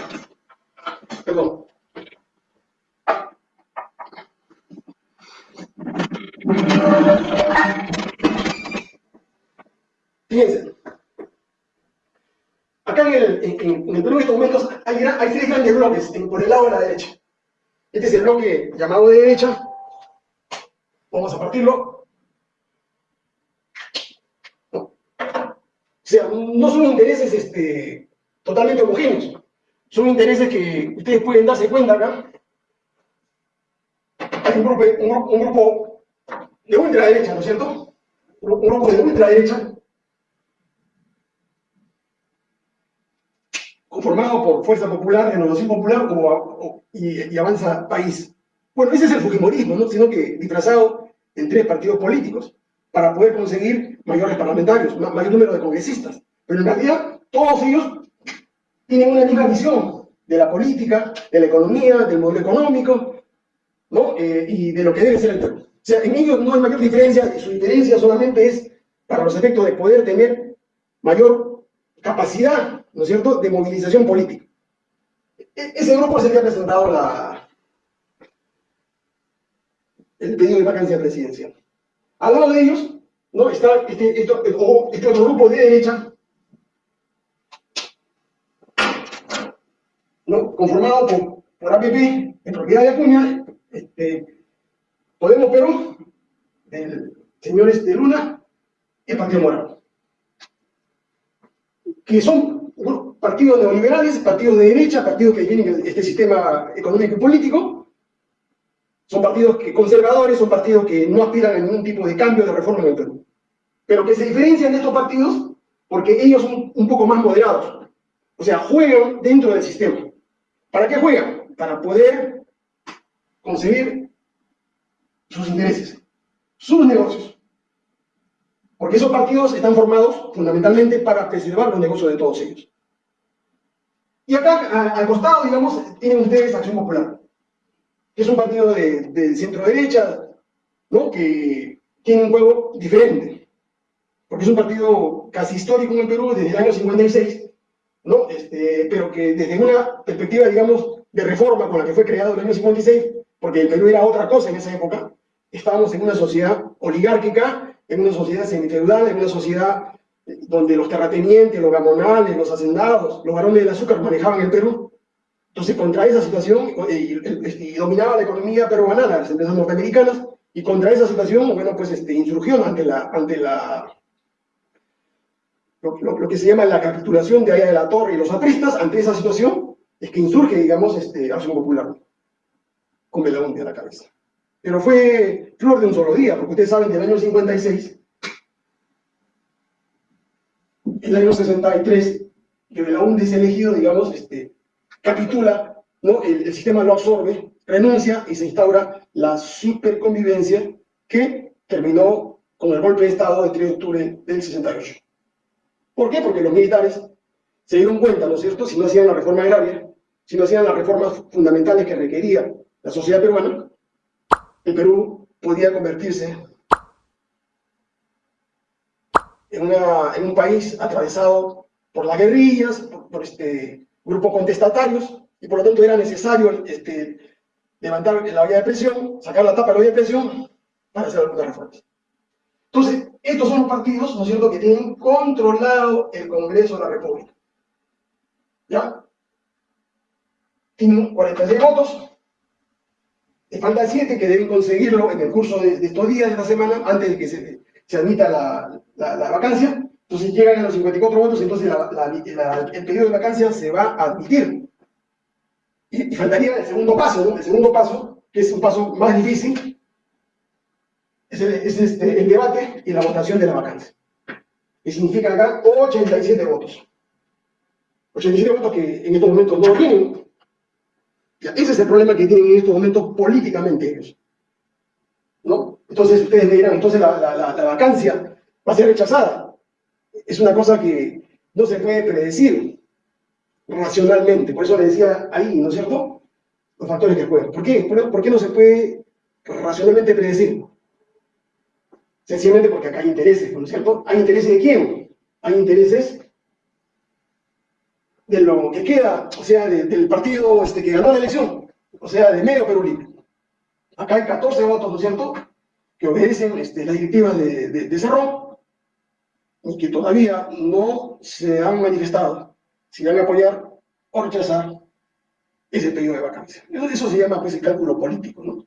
Perdón. Fíjense. En el, en, el Perú en estos momentos hay, tres grandes bloques por el lado de la derecha. Este es el bloque llamado de derecha. Vamos a partirlo. O sea, no son intereses este, totalmente homogéneos. Son intereses que ustedes pueden darse cuenta acá. Hay un grupo, un, grupo de ultraderecha, ¿no es cierto? Un grupo de ultraderecha conformado por Fuerza Popular, Renovación Popular y, y, Avanza País. Bueno, ese es el Fujimorismo, ¿no? sino que disfrazado en tres partidos políticos para poder conseguir mayores parlamentarios, mayor número de congresistas. Pero en realidad todos ellos tienen una misma visión de la política, de la economía, del modelo económico, ¿no? Eh, y de lo que debe ser el Perú. O sea, en ellos no hay mayor diferencia, su diferencia solamente es para los efectos de poder tener mayor capacidad, ¿no es cierto?, de movilización política. Ese grupo se había presentado la, el pedido de vacancia presidencial. Al lado de ellos, ¿no? está este, este, este otro grupo de derecha, ¿no? conformado por, por APP, en propiedad de Acuña, este, Podemos Perú, el señor este Luna y el Morado. Que son partidos neoliberales, partidos de derecha, partidos que tienen este sistema económico y político, son partidos que, conservadores, son partidos que no aspiran a ningún tipo de cambio de reforma en el Perú. Pero que se diferencian de estos partidos porque ellos son un poco más moderados. O sea, juegan dentro del sistema. ¿Para qué juegan? Para poder conseguir sus intereses, sus negocios. Porque esos partidos están formados fundamentalmente para preservar los negocios de todos ellos. Y acá, al costado, digamos, tienen ustedes Acción Popular, que es un partido de, centro-derecha, ¿no? que tiene un juego diferente, porque es un partido casi histórico en el Perú desde el año 56, ¿no? Este, pero que desde una perspectiva, digamos, de reforma con la que fue creado en el año 56, porque el Perú era otra cosa en esa época, estábamos en una sociedad oligárquica, en una sociedad semifeudal, en una sociedad donde los terratenientes, los gamonales, los hacendados, los varones del azúcar manejaban el Perú. Entonces, contra esa situación, y, dominaba la economía peruana, las empresas norteamericanas, y contra esa situación, bueno, pues este, insurgió ante la, ante la lo, que se llama la capitulación de Aya de la Torre y los apristas, ante esa situación, es que insurge, digamos, este, Acción Popular, con Belaúnde a la cabeza. Pero fue flor de un solo día, porque ustedes saben que en el año 56 el año 63, que Belaúnde es elegido, digamos, este, capitula, ¿no? el, sistema lo absorbe, renuncia y se instaura la superconvivencia que terminó con el golpe de Estado del 3 de octubre del 68. ¿Por qué? Porque los militares se dieron cuenta, ¿no es cierto?, si no hacían la reforma agraria, si no hacían las reformas fundamentales que requería la sociedad peruana, el Perú podía convertirse en, un país atravesado por las guerrillas, por, este, grupos contestatarios, y por lo tanto era necesario este, levantar la olla de presión, sacar la tapa de la olla de presión para hacer algunas reformas. Entonces, estos son los partidos, ¿no es cierto?, que tienen controlado el Congreso de la República. ¿Ya? Tienen 46 votos, le faltan 7 que deben conseguirlo en el curso de, de estos días de la semana, antes de que se, se admita la, la, vacancia, entonces llegan a los 54 votos, entonces el pedido de vacancia se va a admitir. Y, faltaría el segundo paso, ¿no? El segundo paso, que es un paso más difícil, es, el, este, debate y la votación de la vacancia. Que significa acá 87 votos. 87 votos que en estos momentos no tienen. ese es el problema que tienen en estos momentos políticamente ellos. Entonces ustedes me dirán, entonces la, la, vacancia va a ser rechazada. Es una cosa que no se puede predecir racionalmente. Por eso le decía ahí, ¿no es cierto? Los factores que juegan. ¿Por qué? ¿Por, qué no se puede racionalmente predecir? Sencillamente porque acá hay intereses, ¿no es cierto? ¿Hay intereses de quién? Hay intereses de lo que queda, o sea, del partido este, que ganó la elección, o sea, de medio Perú. Acá hay 14 votos, ¿no es cierto?, que obedecen este, las directivas de, de, Cerrón y que todavía no se han manifestado si van a apoyar o rechazar ese pedido de vacancia. Eso, se llama pues el cálculo político, ¿no?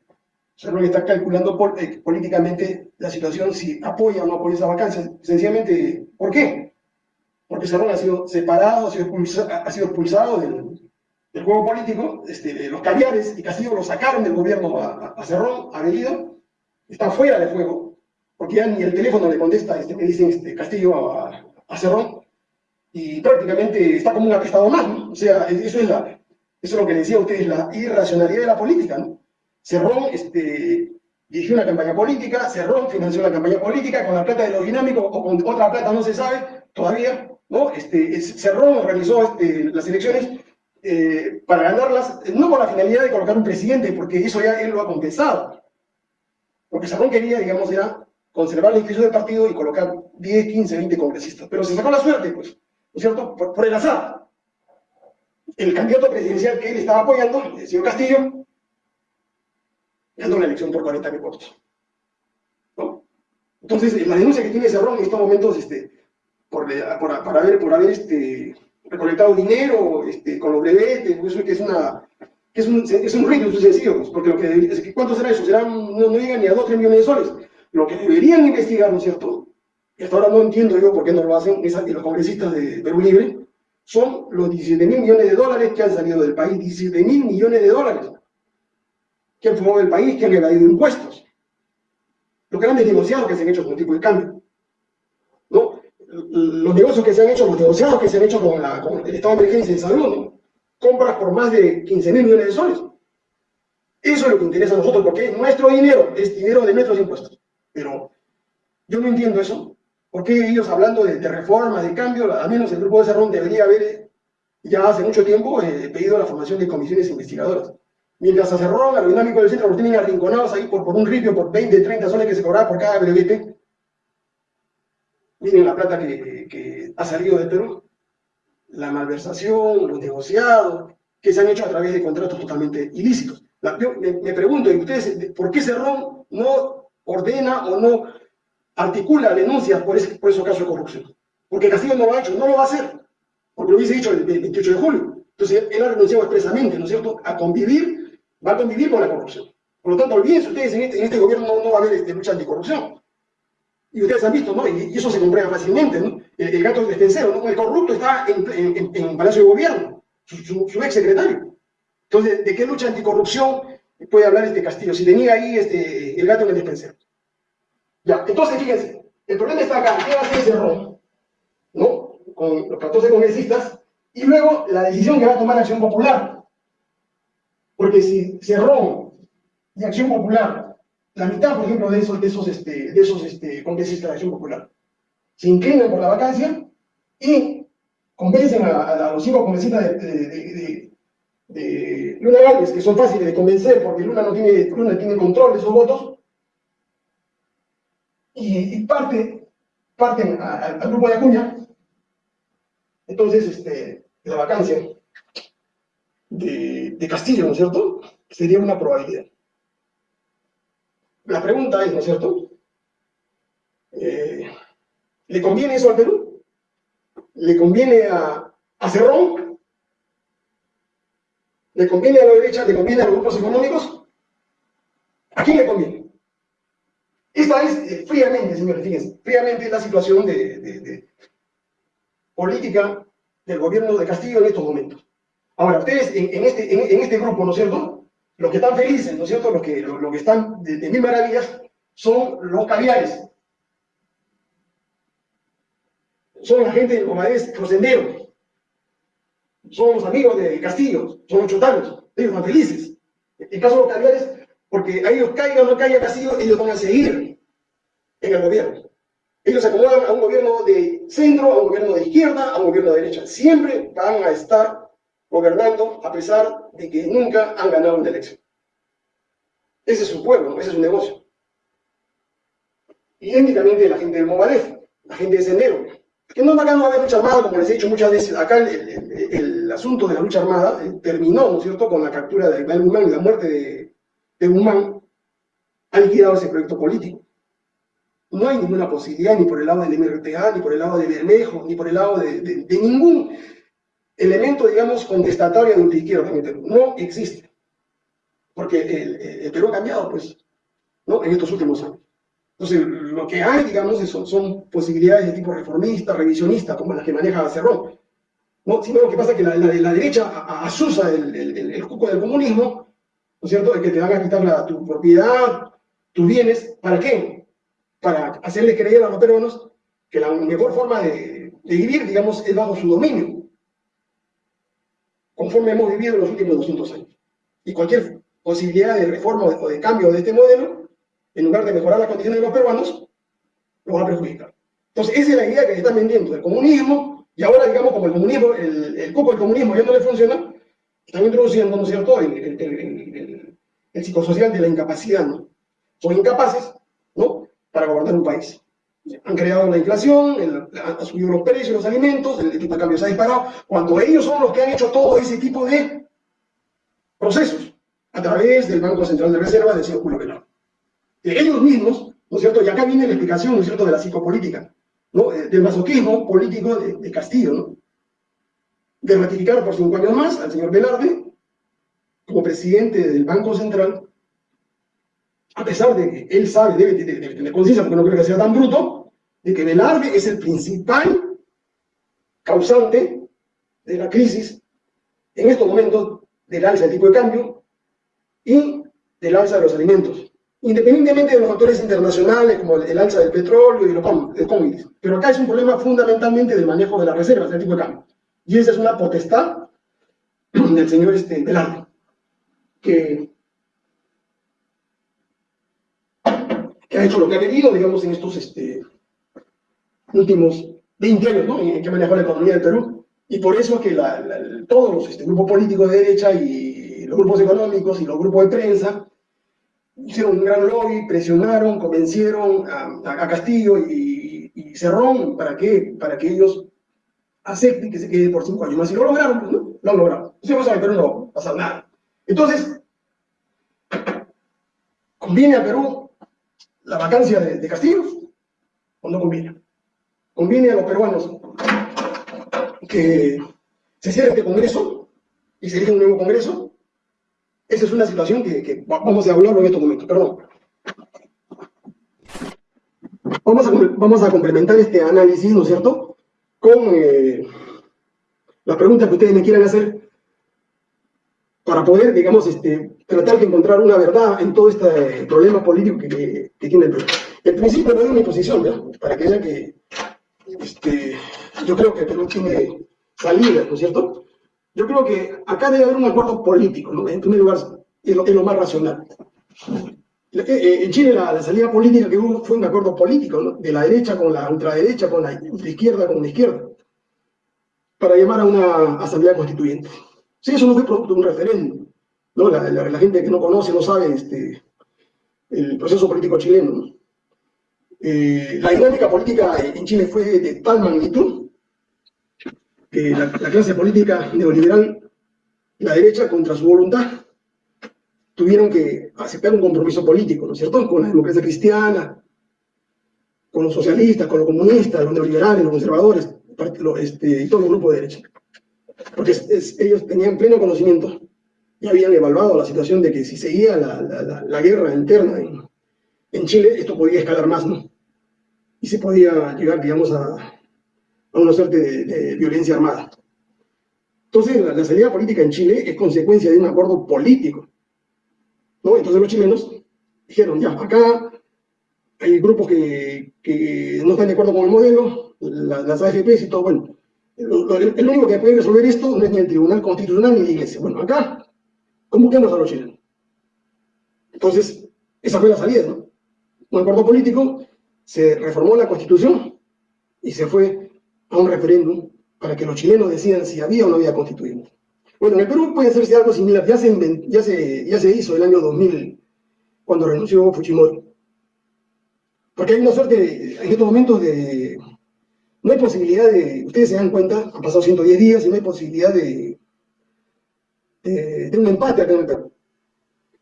Cerrón está calculando eh, políticamente la situación si apoya o no apoya esa vacancia. Sencillamente, ¿por qué? Porque Cerrón ha sido separado, ha sido expulsado, ha sido expulsado del, el juego político, este, los caviares y Castillo lo sacaron del gobierno a, a Cerrón, a Bellido, está fuera de juego, porque ya ni el teléfono le contesta, este, me dicen este, Castillo a, Cerrón, y prácticamente está como un apestado más, ¿no? O sea, eso es, la, eso es lo que le decía a ustedes, la irracionalidad de la política. Cerrón este, dirigió una campaña política, Cerrón financió la campaña política con la plata de los dinámicos o con otra plata no se sabe todavía, ¿no? Este, Cerrón realizó este, las elecciones eh, para ganarlas, no con la finalidad de colocar un presidente, porque eso ya él lo ha contestado. Lo que Sarrón quería, digamos, era conservar la institución del partido y colocar 10, 15, 20 congresistas. Pero se sacó la suerte, pues, ¿no es cierto? Por, el azar. El candidato presidencial que él estaba apoyando, el señor Castillo, ganó la elección por 40 mil votos. Entonces, la denuncia que tiene Cerrón en estos momentos, este, por, por, por haber, por haber este, recolectado dinero este, con los brevetes, eso que es una es un, es un ruido sencillo, pues, porque lo que ¿cuánto será eso? Serán, no, no llegan ni a 2, 3 millones de soles. Lo que deberían investigar, ¿no es cierto? Y hasta ahora no entiendo yo por qué no lo hacen los congresistas de Perú Libre, son los 17 mil millones de dólares que han salido del país, 17 mil millones de dólares que han formado el país, que han evadido impuestos. Los grandes negociados que se han hecho con el tipo de cambio los negocios que se han hecho, los negociados que se han hecho con, el estado de emergencia de salud, compras por más de 15 mil millones de soles. Eso es lo que interesa a nosotros, porque es nuestro dinero, es dinero de nuestros impuestos. Pero yo no entiendo eso. ¿Por qué ellos hablando de, reforma, de cambio, al menos el grupo de Cerrón debería haber ya hace mucho tiempo he pedido la formación de comisiones investigadoras. Mientras a Cerrón, a dinámico del centro, los tienen arrinconados ahí por, por un ripio, por 20, 30 soles que se cobraba por cada brevete. Miren la plata que, que ha salido de Perú. La malversación, los negociados, que se han hecho a través de contratos totalmente ilícitos. yo me, pregunto, ¿y ustedes por qué Cerrón no ordena o no articula denuncias por, ese, por esos casos de corrupción? Porque Castillo no lo ha hecho, no lo va a hacer, porque lo hubiese dicho el, 28 de julio. Entonces, él ha renunciado expresamente, ¿no es cierto?, a convivir, va a convivir con la corrupción. Por lo tanto, olvídense ustedes, en este, en este gobierno no, va a haber este, lucha anticorrupción. Y ustedes han visto, ¿no? Y, eso se comprueba fácilmente, ¿no? El, gato del despensero, ¿no? El corrupto está en, en, Palacio de Gobierno, su, ex secretario. Entonces, ¿de qué lucha anticorrupción puede hablar este Castillo? Si tenía ahí este, el gato en el despensero. Ya, entonces, fíjense, el problema está acá, ¿qué hace ese error? ¿No? Con los 14 congresistas, y luego la decisión que va a tomar Acción Popular. Porque si Cerrón y Acción Popular, la mitad, por ejemplo, de esos, de esos, este, de esos este, congresistas de Acción Popular, se inclinan por la vacancia y convencen a, los cinco congresistas de, de, Luna Gálvez, que son fáciles de convencer porque Luna no tiene, Luna tiene control de esos votos, y, parte, parten al grupo de Acuña, entonces, este, la vacancia de, Castillo, ¿no es cierto? Sería una probabilidad. La pregunta es, ¿no es cierto? Eh, ¿Le conviene eso al Perú? ¿Le conviene a, Cerrón? ¿Le conviene a la derecha? ¿Le conviene a los grupos económicos? ¿A quién le conviene? Esta es, eh, fríamente, señores, fíjense, fríamente la situación de política del gobierno de Castillo en estos momentos. Ahora, ustedes en, este, en, este grupo, ¿no es cierto? Los que están felices, ¿no es cierto? Los que, que están de, mil maravillas son los caviares. Son la gente de Comadés Rosendero. Son los amigos de Castillo, son los chotanos. Ellos están felices. En caso de los caviares, porque a ellos caiga o no caiga Castillo, ellos van a seguir en el gobierno. Ellos se acomodan a un gobierno de centro, a un gobierno de izquierda, a un gobierno de derecha. Siempre van a estar gobernando a pesar de que nunca han ganado una elección. Ese es su pueblo, ese es su negocio. Idénticamente la gente de Movadef, la gente de Sendero, que no, acá no va a haber lucha armada, como les he dicho muchas veces, acá el, asunto de la lucha armada eh, terminó, ¿no es cierto?, con la captura de Iqbal Guzmán y la muerte de, de Guzmán, ha liquidado ese proyecto político no hay ninguna posibilidad ni por el lado del MRTA, ni por el lado de Bermejo, ni por el lado de, ningún elemento, digamos, contestatorio de ultraizquierda en Perú. No existe. Porque el, Perú ha cambiado, pues, ¿no? En estos últimos años. Entonces, lo que hay, digamos, son, son posibilidades de tipo reformista, revisionista, como las que maneja Cerrón. ¿no? Sino lo que pasa es que la, la, derecha asusa el, el, el, cuco del comunismo, ¿no es cierto?, de que te van a quitar tu propiedad, tus bienes, ¿para qué? para hacerle creer a los peruanos que la mejor forma de, vivir, digamos, es bajo su dominio, conforme hemos vivido los últimos 200 años. Y cualquier posibilidad de reforma o de, cambio de este modelo, en lugar de mejorar las condiciones de los peruanos, lo va a perjudicar. Entonces, esa es la idea que se está vendiendo del comunismo, y ahora, digamos, como el comunismo, el, el cupo del comunismo ya no le funciona, están introduciendo, ¿no es cierto?, el, el, el psicosocial de la incapacidad, ¿no? Son incapaces, ¿no?, para gobernar un país. Han creado la inflación, han subido los precios de los alimentos, el tipo de cambio se ha disparado, cuando ellos son los que han hecho todo ese tipo de procesos a través del Banco Central de Reserva del señor Julio Velarde. ellos mismos, ¿no es cierto? Y acá viene la explicación, ¿no es cierto?, de la psicopolítica, ¿no? Eh, del masoquismo político de, Castillo, ¿no? De ratificar por cinco años más al señor Velarde como presidente del Banco Central a pesar de que él sabe, debe, tener conciencia, porque no creo que sea tan bruto, de que Velarde es el principal causante de la crisis en estos momentos del alza del tipo de cambio y del alza de los alimentos, independientemente de los factores internacionales como el, alza del petróleo y los commodities. Pero acá es un problema fundamentalmente del manejo de las reservas del tipo de cambio. Y esa es una potestad del señor este, Velarde, que que ha hecho lo que ha querido, digamos, en estos este, últimos 20 años, ¿no? En que manejado la economía del Perú, Y por eso es que todos los este, grupos políticos de derecha y los grupos económicos y los grupos de prensa hicieron un gran lobby, presionaron, convencieron a, Castillo y, Cerrón para que, para que ellos acepten que se quede por cinco años más. Y lo lograron, pues, ¿no? Lo han logrado. Si pasa no va a pasar nada. Entonces, ¿conviene a Perú la vacancia de, Castillo o no conviene? ¿Conviene a los peruanos que se cierre este Congreso y se elija un nuevo Congreso? Esa es una situación que, vamos a hablar en estos momentos, perdón. Vamos a, vamos a complementar este análisis, ¿no es cierto?, con eh, las preguntas que ustedes me quieran hacer para poder, digamos, este, tratar de encontrar una verdad en todo este problema político que, tiene el Perú. En principio no es mi posición, ¿no? para que que este, yo creo que el Perú tiene salida, ¿no es cierto? Yo creo que acá debe haber un acuerdo político, ¿no? En primer lugar, es lo, más racional. Eh, eh, en Chile la, salida política que hubo fue un acuerdo político, ¿no? De la derecha con la ultraderecha, con la, izquierda con la izquierda, para llamar a una asamblea constituyente. Sí, eso no fue producto de un referéndum. ¿no? La, gente que no conoce, no sabe este, el proceso político chileno. Eh, la dinámica política en Chile fue de tal magnitud que la, clase política neoliberal, la derecha, contra su voluntad, tuvieron que aceptar un compromiso político, ¿no es cierto?, con la democracia cristiana, con los socialistas, con los comunistas, los neoliberales, los conservadores, este, y todo el grupo de derecha. Porque ellos tenían pleno conocimiento y habían evaluado la situación de que si seguía la, la, guerra interna en, en, Chile, esto podía escalar más, ¿no? Y se podía llegar, digamos, a, a una suerte de, violencia armada. Entonces, la, salida política en Chile es consecuencia de un acuerdo político. ¿no? Entonces los chilenos dijeron, ya, acá hay grupos que, que no están de acuerdo con el modelo, las AFPs y todo, bueno, el, único que puede resolver esto no es ni el Tribunal Constitucional ni la Iglesia. Bueno, acá convoquemos a los chilenos. Entonces, esa fue la salida, ¿no? Un acuerdo político, se reformó la Constitución y se fue a un referéndum para que los chilenos decidan si había o no había constituyente. Bueno, en el Perú puede hacerse algo similar, ya se, ya se, hizo el año 2000, cuando renunció Fujimori. Porque hay una suerte, en estos momentos, de... No hay posibilidad de... Ustedes se dan cuenta, han pasado 110 días y no hay posibilidad de, de, un empate el.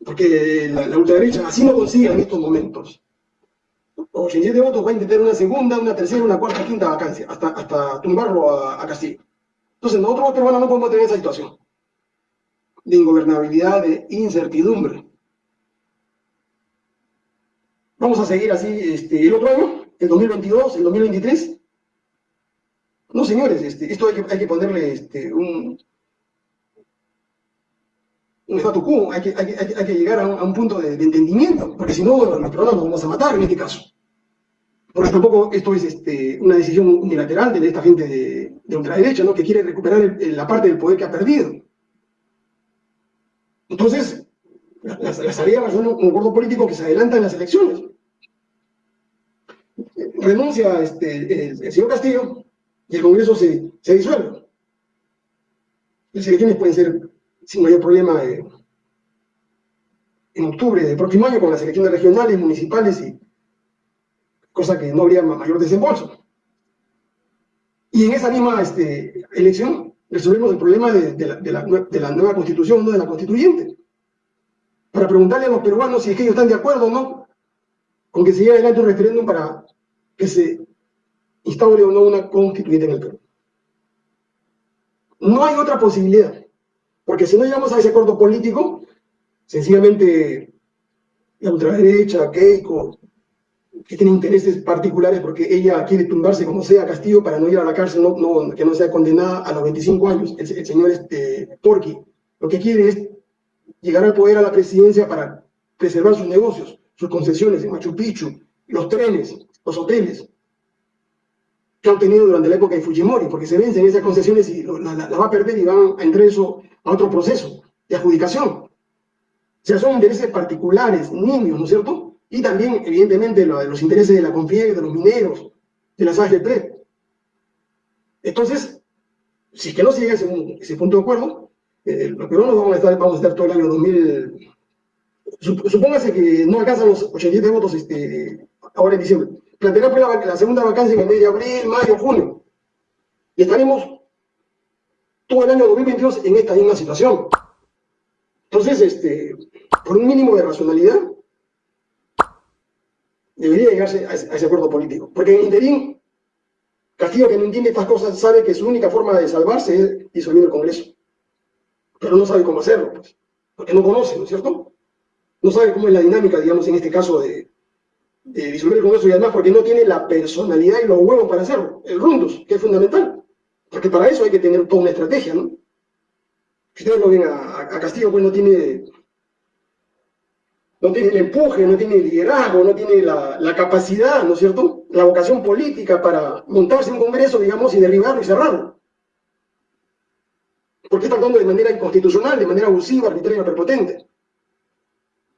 Porque la, la ultraderecha así no consigue en estos momentos 87 votos va a intentar una segunda, una tercera, una cuarta, quinta vacancia, hasta, hasta tumbarlo a, Castillo. Entonces nosotros los peruanos no podemos tener esa situación de ingobernabilidad, de incertidumbre. Vamos a seguir así este, el otro año, el 2022, el 2023. No, señores, este, esto hay que, hay que ponerle este, un, un statu quo, hay que, hay, llegar a un, punto de, entendimiento, porque si no, peruanos nos vamos a matar en este caso. Porque tampoco esto es este, una decisión unilateral de esta gente de, ultraderecha, ¿no? que quiere recuperar la parte del poder que ha perdido. Entonces, las, las son un acuerdo político que se adelanta en las elecciones. Renuncia este, el, señor Castillo y el Congreso se, se disuelve. Las elecciones pueden ser sin mayor problema eh, en octubre del próximo año con las elecciones regionales, municipales y cosa que no habría mayor desembolso. Y en esa misma este, elección resolvemos el problema de, la, nueva constitución, no de la constituyente. Para preguntarle a los peruanos si es que ellos están de acuerdo o no con que se lleve adelante un referéndum para que se instaure o no una constituyente en el Perú. No hay otra posibilidad. Porque si no llegamos a ese acuerdo político, sencillamente la ultraderecha, Keiko, que tiene intereses particulares porque ella quiere tumbarse como sea Castillo para no ir a la cárcel, no, que no sea condenada a los 25 años, el, señor este, lo que quiere es llegar al poder a la presidencia para preservar sus negocios, sus concesiones en Machu Picchu, los trenes, los hoteles, que han tenido durante la época de Fujimori, porque se vencen esas concesiones y la, va a perder y van a entrar a otro proceso de adjudicación. O sea, son intereses particulares, niños, ¿no es cierto? Y también, evidentemente, los intereses de la CONFIEG, de los mineros, de las AFP. Entonces, si es que no se llega ese, punto de acuerdo, eh, los peruanos vamos a, estar, vamos a estar todo el año 2000, supóngase que no alcanzan los 87 votos este, ahora en diciembre. Planteará pues la, la, segunda vacancia en el mes de abril, mayo, junio. Y estaremos todo el año 2022 en esta misma situación. Entonces, este, por un mínimo de racionalidad, debería llegarse a ese, acuerdo político. Porque en interín, Castillo, que no entiende estas cosas, sabe que su única forma de salvarse es disolver el Congreso. Pero no sabe cómo hacerlo, pues, porque no conoce, ¿no es cierto? No sabe cómo es la dinámica, digamos, en este caso de, de disolver el Congreso y además porque no tiene la personalidad y los huevos para hacerlo, el rundus, que es fundamental. Porque para eso hay que tener toda una estrategia, ¿no? Si ustedes lo ven a, Castillo, pues no tiene, no tiene el empuje, no tiene el liderazgo, no tiene la, capacidad, ¿no es cierto? La vocación política para montarse un congreso, digamos, y derribarlo y cerrarlo. Porque está actuando de manera inconstitucional, de manera abusiva, arbitraria, prepotente.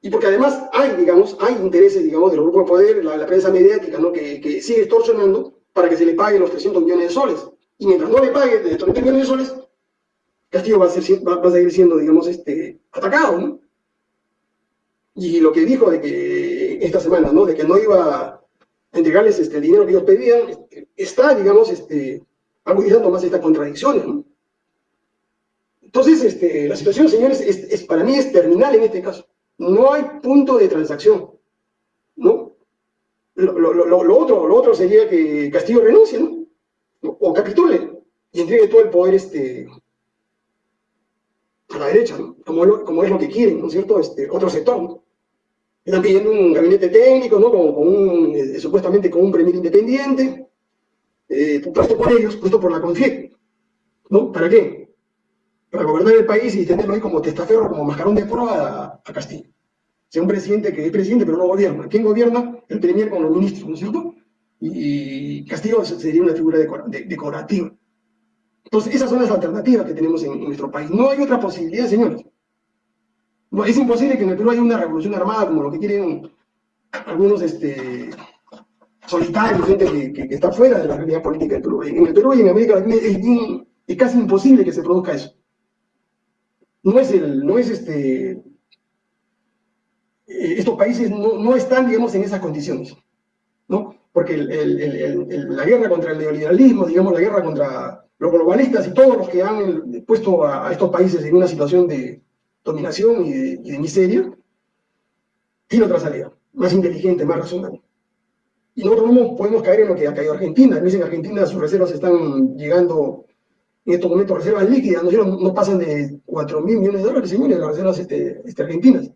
Y porque además hay, digamos, hay intereses, digamos, de los grupos de poder, la, prensa mediática, ¿no? Que, que sigue extorsionando para que se le paguen los 300 millones de soles. Y mientras no le pague de 30 millones de soles, Castillo va a, ser, va, a seguir siendo, digamos, este, atacado, ¿no? Y lo que dijo de que esta semana, ¿no? De que no iba a entregarles este, el dinero que ellos pedían, este, está, digamos, este, agudizando más estas contradicciones. Entonces, este, la situación, señores, es, para mí es terminal en este caso. No hay punto de transacción, ¿no? Lo, otro, lo otro sería que Castillo renuncie, ¿no? o capitule y entregue todo el poder este, a la derecha, como, como, es lo que quieren, ¿no es cierto? Este, otro sector. Están pidiendo un gabinete técnico, ¿no? Con, eh, supuestamente con un premier independiente, eh, puesto por ellos, puesto por la CONFIEC. ¿No? ¿Para qué? Para gobernar el país y tenerlo ahí como testaferro, como mascarón de prueba a, Castillo. Sea un presidente que es presidente, pero no gobierna. ¿Quién gobierna? El premier con los ministros, ¿no es cierto? y Castillo sería una figura decorativa. Entonces, esas son las alternativas que tenemos en, nuestro país. No hay otra posibilidad, señores. es imposible que en el Perú haya una revolución armada como lo que quieren algunos este, solitarios, gente que, está fuera de la realidad política del Perú. En el Perú y en América Latina es, casi imposible que se produzca eso. No es, el, no es este, eh, estos países no, no están, digamos, en esas condiciones. ¿no? porque la guerra contra el neoliberalismo, digamos, la guerra contra los globalistas y todos los que han puesto a, estos países en una situación de dominación y de, miseria, tiene otra salida, más inteligente, más razonable. Y nosotros no podemos caer en lo que ha caído Argentina. Dicen que Argentina sus reservas están llegando en estos momentos reservas líquidas, no, no pasan de 4 mil millones de dólares, señores, las reservas este, este, argentinas.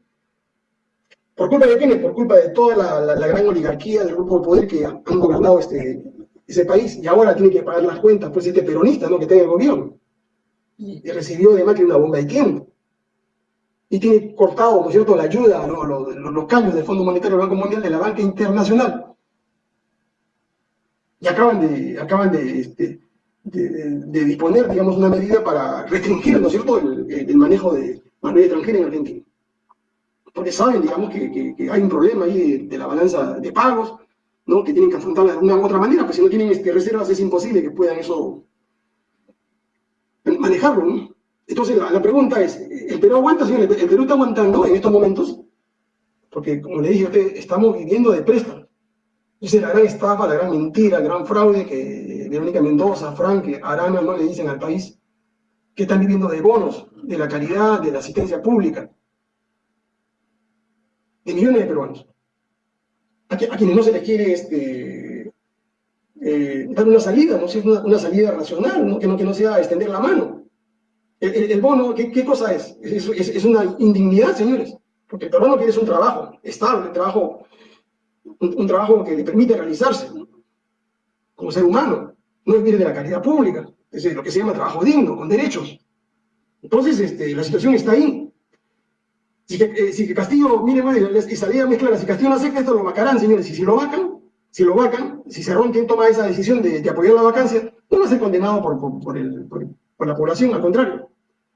¿Por culpa de quiénes? Por culpa de toda la, gran oligarquía del grupo de poder que han gobernado este, ese país y ahora tiene que pagar las cuentas, pues este peronista ¿no? que en el gobierno. Y, recibió de Macri una bomba de tiempo. Y tiene cortado, ¿no es cierto?, la ayuda, los, cambios del Fondo Monetario del Banco Mundial de la banca internacional. Y acaban de, acaban de, este, de, disponer, digamos, una medida para restringir, ¿no es cierto?, el, manejo de mano extranjera en Argentina porque saben, digamos, que, hay un problema ahí de, la balanza de pagos, ¿no? que tienen que afrontarla de una u otra manera, pues si no tienen este, reservas es imposible que puedan eso manejarlo. ¿no? Entonces la, pregunta es, ¿el Perú aguanta, señor? ¿El, Perú está aguantando en estos momentos? Porque, como le dije a usted, estamos viviendo de préstamos. Es la gran estafa, la gran mentira, el gran fraude que Verónica Mendoza, Frank, Arana no le dicen al país, que están viviendo de bonos, de la calidad, de la asistencia pública de millones de peruanos, a, quienes no se les quiere este, eh, dar una salida, ¿no? una, una salida racional, Que, no, que no sea extender la mano. El, bono, ¿qué, cosa es? Es, una indignidad, señores, porque el peruano quiere un trabajo estable, un trabajo, un, trabajo que le permite realizarse como ser humano, no vivir de la calidad pública, es lo que se llama trabajo digno, con derechos. Entonces, este, la situación está ahí. Si que, eh, si que Castillo, mire, y salida muy clara, si Castillo no acepta esto, lo vacarán, señores, y si lo vacan, si lo vacan, si Cerrón quien toma esa decisión de, apoyar la vacancia, no va a ser condenado por, por, la población, al contrario.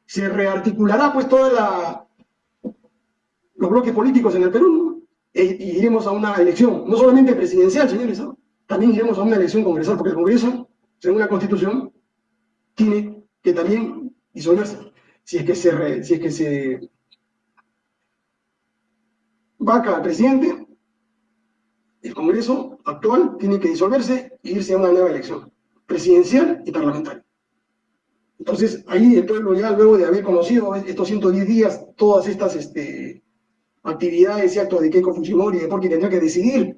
Se rearticulará pues toda la los bloques políticos en el Perú, e, y iremos a una elección, no solamente presidencial, señores, también iremos a una elección congresal, porque el Congreso, según la Constitución, tiene que que también disolverse. Si es que se, si es que se vaca al presidente, el Congreso actual tiene que disolverse e irse a una nueva elección, presidencial y parlamentaria. Entonces, ahí el pueblo ya luego de haber conocido estos 110 días, todas estas este, actividades y actos de Keiko Fujimori, porque tendrá que decidir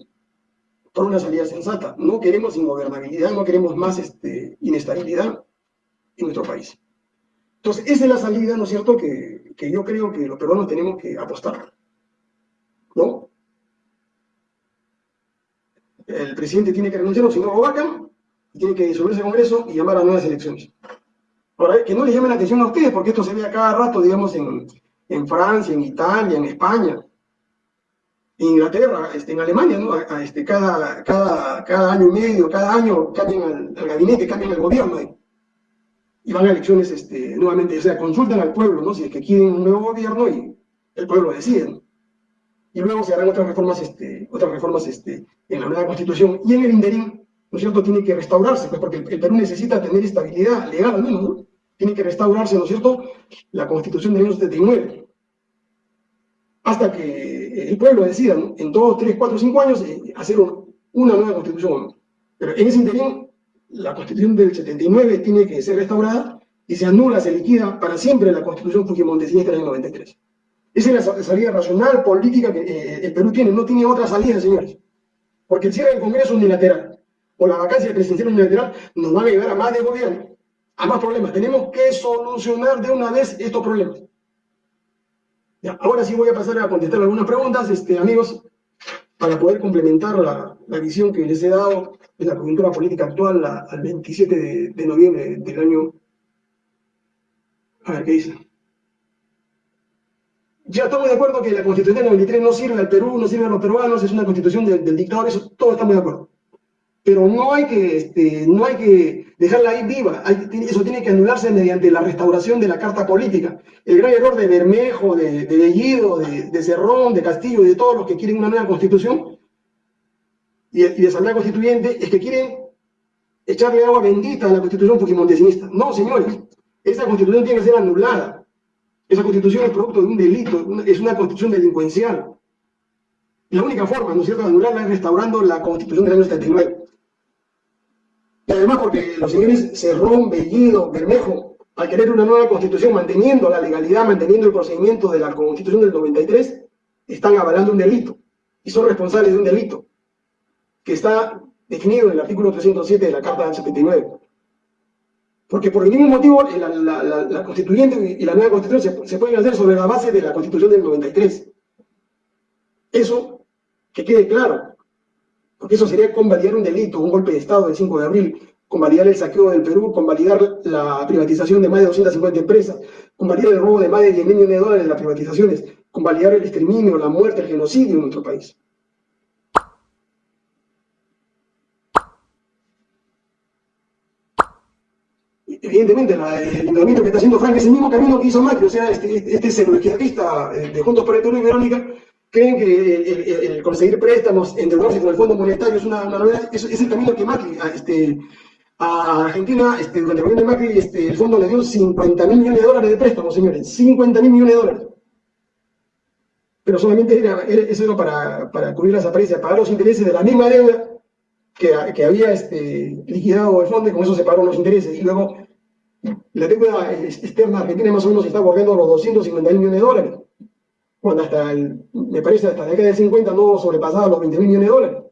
por una salida sensata. No queremos ingobernabilidad, no queremos más este, inestabilidad en nuestro país. Entonces, esa es la salida, ¿no es cierto?, que, que yo creo que los peruanos tenemos que apostar. ¿No? El presidente tiene que renunciar, o si no vacan, tiene que disolverse el Congreso y llamar a nuevas elecciones. Ahora, que no les llame la atención a ustedes, porque esto se ve a cada rato, digamos, en, en Francia, en Italia, en España, en Inglaterra, este, en Alemania, ¿no? este, cada, cada, cada año y medio, cada año cambian al, gabinete, cambian el gobierno y van a elecciones este, nuevamente, o sea, consultan al pueblo, ¿no? Si es que quieren un nuevo gobierno y el pueblo decide, Y luego se harán otras reformas, este, otras reformas este, en la nueva constitución y en el interín, ¿no es cierto?, tiene que restaurarse, pues porque el, Perú necesita tener estabilidad legal al menos, ¿no? Tiene que restaurarse, ¿no es cierto?, la constitución del año 79 hasta que el pueblo decida en dos, tres, cuatro, cinco años eh, hacer una nueva constitución. Pero en ese interín, la constitución del 79 tiene que ser restaurada y se anula, se liquida para siempre la constitución fujimontesista del 93. Esa es la salida racional, política que eh, el Perú tiene, no tiene otra salida, señores. Porque el cierre del Congreso unilateral o la vacancia presidencial unilateral nos van a llevar a más de gobierno, a más problemas. Tenemos que solucionar de una vez estos problemas ahora sí voy a pasar a contestar algunas preguntas, este, amigos, para poder complementar la, visión que les he dado de la coyuntura política actual al 27 de, noviembre del año... A ver, ¿qué dice? Ya estamos de acuerdo que la constitución del 93 no sirve al Perú, no sirve a los peruanos, es una constitución del dictador, eso todos estamos de acuerdo pero no hay que, este, no hay que dejarla ahí viva, eso tiene que anularse mediante la restauración de la carta política. El gran error de Bermejo, de, de Bellido, de, Cerrón, de Castillo y de todos los que quieren una nueva constitución y, de asamblea constituyente es que quieren echarle agua bendita a la constitución fujimontesista. No, señores, esa constitución tiene que ser anulada. Esa constitución es producto de un delito, es una constitución delincuencial. La única forma, ¿no es cierto?, de anularla es restaurando la constitución del año 79. Y además porque los señores Cerrón, Bellido, Bermejo, al querer una nueva constitución, manteniendo la legalidad, manteniendo el procedimiento de la constitución del 93, están avalando un delito y son responsables de un delito que está definido en el artículo 307 de la Carta del 79. Porque por mismo motivo la, constituyente y la nueva constitución se, se, pueden hacer sobre la base de la constitución del 93. Eso, que quede claro, porque eso sería convalidar un delito, un golpe de Estado del 5 de abril, convalidar el saqueo del Perú, convalidar la privatización de más de 250 empresas, convalidar el robo de más de 10 millones de dólares de las privatizaciones, convalidar el exterminio, la muerte, el genocidio en nuestro país. Evidentemente, el endeudamiento que está haciendo Frank es el mismo camino que hizo Macri, o sea, este, este, eh, de Juntos por el Perú y Verónica, creen que el, conseguir préstamos, endeudarse con el Fondo Monetario es una, novedad, es, el camino que Macri, a, este, a Argentina, este, durante el gobierno de Macri, este, el fondo le dio 50 mil millones de dólares de préstamos, señores, 50 mil millones de dólares. Pero solamente era, eso era para, cubrir las apariencias, pagar los intereses de la misma deuda que, que había este, liquidado el fondo y con eso se pagaron los intereses. Y luego la deuda externa argentina más o menos está borrando los 250 mil millones de dólares cuando hasta, el, me parece, hasta la década de 50 no sobrepasaba los 20 mil millones de dólares.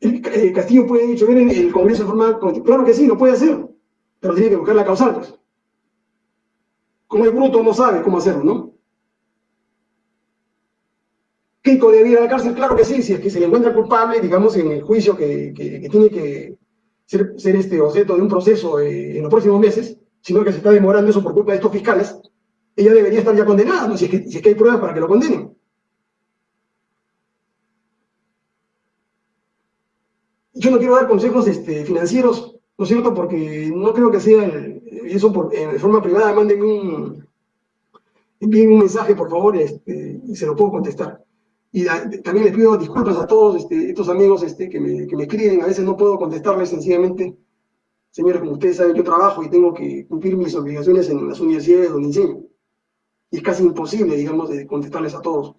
El, Castillo puede dichover en el Congreso de forma Claro que sí, lo puede hacer, pero tiene que buscar la causal, pues. Como el bruto no sabe cómo hacerlo, ¿no? ¿Keiko debe ir a la cárcel? Claro que sí, si es que se le encuentra culpable, digamos, en el juicio que, tiene que ser, este objeto de un proceso eh, en los próximos meses, sino que se está demorando eso por culpa de estos fiscales, ella debería estar ya condenada, ¿no? si, es que, si hay pruebas para que lo condenen. Yo no quiero dar consejos este, financieros, ¿no es cierto? Porque no creo que sea eso por, de forma privada, manden un, envíen un mensaje, por favor, este, y se lo puedo contestar. Y también les pido disculpas a todos este, estos amigos este, que, me, que me escriben, a veces no puedo contestarles sencillamente Señores, como ustedes saben, yo trabajo y tengo que cumplir mis obligaciones en las universidades donde enseño. Y es casi imposible, digamos, de contestarles a todos.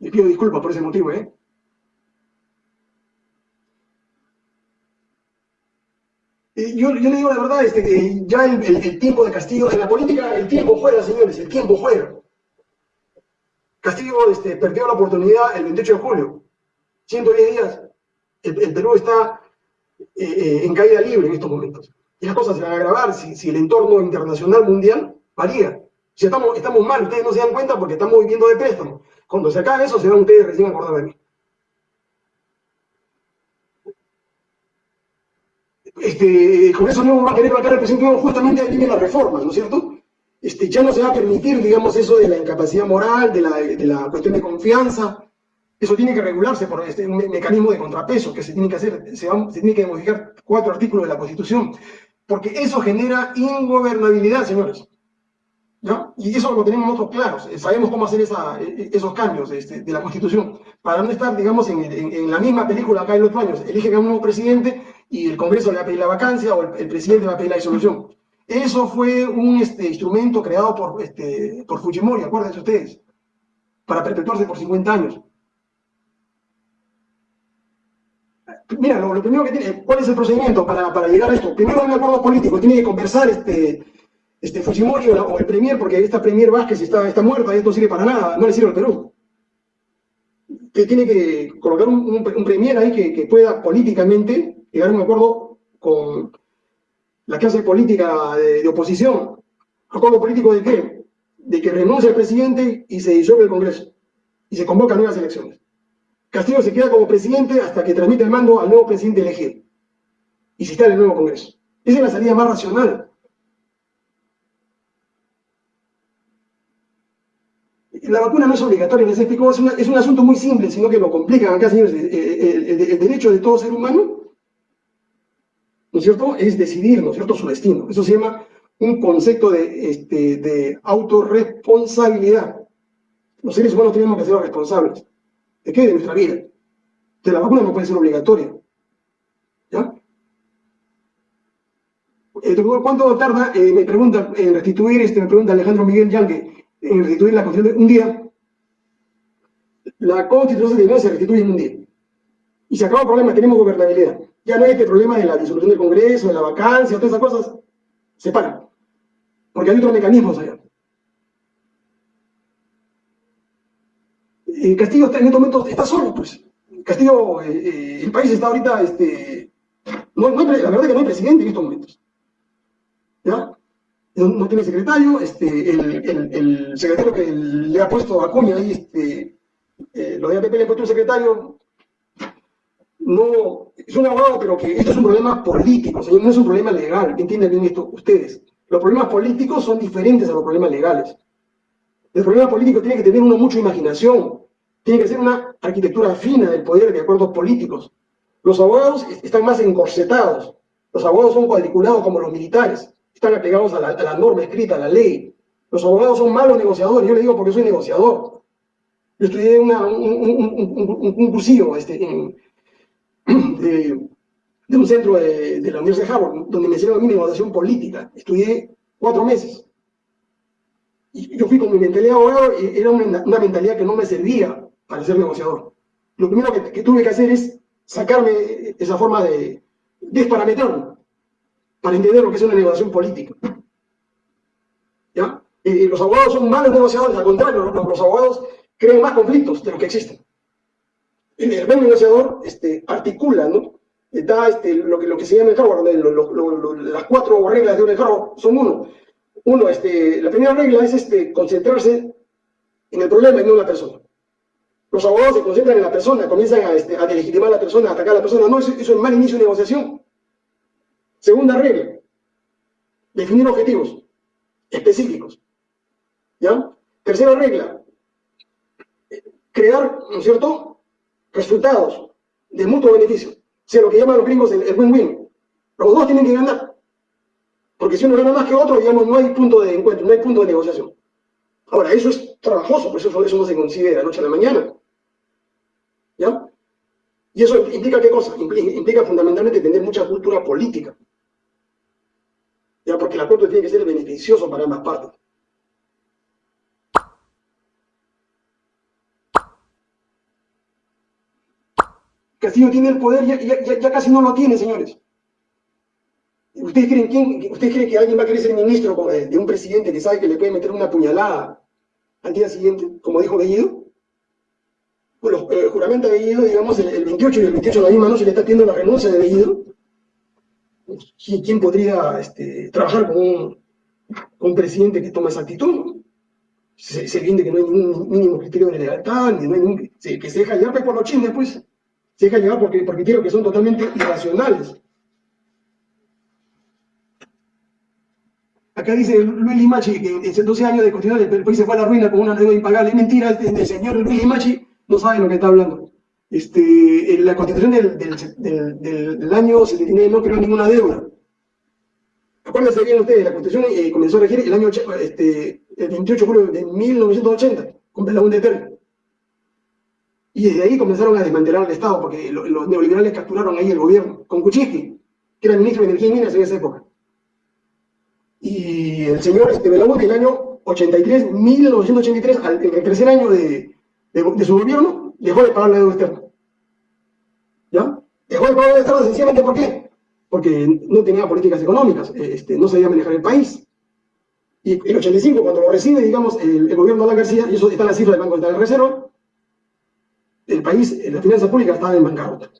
Les pido disculpas por ese motivo, ¿eh? eh yo, yo, le digo la verdad, este, ya el, el, tiempo de Castillo, en la política el tiempo fuera, señores, el tiempo fuera. Castillo este, perdió la oportunidad el 28 de julio, 110 días. El, Perú está eh, en caída libre en estos momentos. Y las cosas se van a agravar si, si el entorno internacional mundial varía. Si estamos, estamos mal, ustedes no se dan cuenta porque estamos viviendo de préstamo. Cuando se acabe eso, se van ustedes recién a acordar de mí. Este, con eso no va a querer vacar el presidente justamente ahí viene las reformas, ¿no es cierto? Este, ya no se va a permitir, digamos, eso de la incapacidad moral, de la, de la cuestión de confianza. Eso tiene que regularse por este, un mecanismo de contrapeso que se tiene que hacer, se, tiene que modificar cuatro artículos de la Constitución, porque eso genera ingobernabilidad, señores. Y eso lo tenemos nosotros claros, eh, sabemos cómo hacer esa, e, e, esos cambios este, de la Constitución, para no estar, digamos, en, en, la misma película acá en los años, eligen a un nuevo presidente y el Congreso le va a pedir la vacancia o el, el presidente va a pedir la disolución. Eso fue un este, instrumento creado por, este, por Fujimori, acuérdense ustedes, para perpetuarse por 50 años. Mira, lo, primero que tiene, ¿cuál es el procedimiento para, para llegar a esto? Primero un acuerdo político, tiene que conversar este, este Fujimori o, el Premier, porque esta Premier Vázquez está, está muerta y esto no sirve para nada, no le sirve al Perú. Que tiene que colocar un, Premier ahí que, que pueda políticamente llegar a un acuerdo con, la clase política de, oposición. ¿Acuerdo político de qué? De que renuncie el presidente y se disuelve el Congreso y se convocan nuevas elecciones. Castillo se queda como presidente hasta que transmite el mando al nuevo presidente elegido y se está en el nuevo Congreso. Esa es la salida más racional. La vacuna no es obligatoria, les explico, es, un asunto muy simple, sino que lo complican acá, señores. el derecho de todo ser humano ¿no es cierto?, es decidir, ¿no es cierto?, su destino. Eso se llama un concepto de, este, de autorresponsabilidad. Los seres humanos tenemos que ser responsables. ¿De qué? De nuestra vida. De la vacuna no puede ser obligatoria. ¿Ya? Eh, ¿Cuánto tarda, eh, me pregunta, en restituir, este, me pregunta Alejandro Miguel Yangue, en restituir la constitución de un día? La constitución se restituye en un día. Y se acaba el problema, tenemos gobernabilidad ya no hay este problema de la disolución del Congreso, de la vacancia, todas esas cosas, se paran. Porque hay otros mecanismos allá. Eh, Castillo en este momento está solo, pues. Castillo, eh, eh, el país está ahorita, este, no, la verdad es que no hay presidente en estos momentos. ¿Ya? No, tiene secretario, este, el, secretario que le ha puesto a Acuña ahí, este, lo de APP le ha puesto un secretario, no, es un abogado, pero que esto es un problema político, señor, no es un problema legal, entienden bien esto ustedes. Los problemas políticos son diferentes a los problemas legales. El problema político tiene que tener uno mucha imaginación, tiene que ser una arquitectura fina del poder de acuerdos políticos. Los abogados están más encorsetados, los abogados son cuadriculados como los militares, están apegados a la, norma escrita, a la ley. Los abogados son malos negociadores, yo le digo porque soy negociador. Yo estudié un, un, cursillo este, de, un centro de, la Universidad de Harvard, donde me hicieron a mí negociación política. Estudié cuatro meses. Y yo fui con mi mentalidad abogado y era una, mentalidad que no me servía ser negociador. Lo primero que, tuve que hacer es sacarme esa forma de desparametrarme para entender lo que es una negociación política. ¿Ya? los abogados son malos negociadores, al contrario, los, abogados crean más conflictos de los que existen el buen negociador este, articula, ¿no? Da este, lo, que, lo que se llama el Harvard, las cuatro reglas de un Harvard son uno. Uno, este, la primera regla es este, concentrarse en el problema y no en la persona. Los abogados se concentran en la persona, comienzan a, este, a delegitimar a la persona, a atacar a la persona. No, eso, eso es mal inicio de negociación. Segunda regla, definir objetivos específicos. ¿Ya? Tercera regla, crear, ¿no es cierto?, resultados de mutuo beneficio, sea lo que llaman los gringos el win-win. Los dos tienen que ganar. Porque si uno gana más que otro, digamos, no hay punto de encuentro, no hay punto de negociación. Ahora, eso es trabajoso, por eso eso no se considera noche a la mañana. ¿Ya? ¿Y eso implica qué cosa? Implica, fundamentalmente tener mucha cultura política. ya porque el acuerdo tiene que ser beneficioso para ambas partes. Castillo tiene el poder, ya casi no lo tiene, señores. ¿Ustedes creen, quién, ¿Ustedes creen que alguien va a querer ser ministro eh, de un presidente que sabe que le puede meter una puñalada al día siguiente, como dijo Bellido? Bueno, el juramento de Bellido, digamos, el, 28 y el 28 de la misma noche le está pidiendo la renuncia de Bellido. ¿Quién podría este, trabajar con un, un, presidente que toma esa actitud? Se, se que no hay ningún mínimo criterio de lealtad, ni no hay ningún, que se deja llevar por los chismes, pues. Se deja llevar porque, porque creo que son totalmente irracionales. Acá dice Luis Limachi que en 12 años de continuidad el país se fue a la ruina con una deuda impagable. Es mentira, este, el señor Luis Limachi no sabe lo que está hablando. Este, la constitución del, del, del, año 79 no creó ninguna deuda. Acuérdense bien ustedes, la constitución eh, comenzó a regir el año este, el 28 de julio de 1980, con la de Y desde ahí comenzaron a desmantelar el Estado, porque los neoliberales capturaron ahí el gobierno, con Kuczynski, que era ministro de Energía y Minas en esa época. Y el señor este, Belaúnde, el año 83, 1983, al, el tercer año de, de, su gobierno, dejó de pagar la deuda externa. ¿Ya? Dejó de pagar la deuda externa sencillamente ¿por qué? Porque no tenía políticas económicas, este, no sabía manejar el país. Y el 85, cuando lo recibe, digamos, el, gobierno de Alan García, y eso está en la cifra del Banco Central de Reserva, el país, la finanza pública estaba en bancarrota.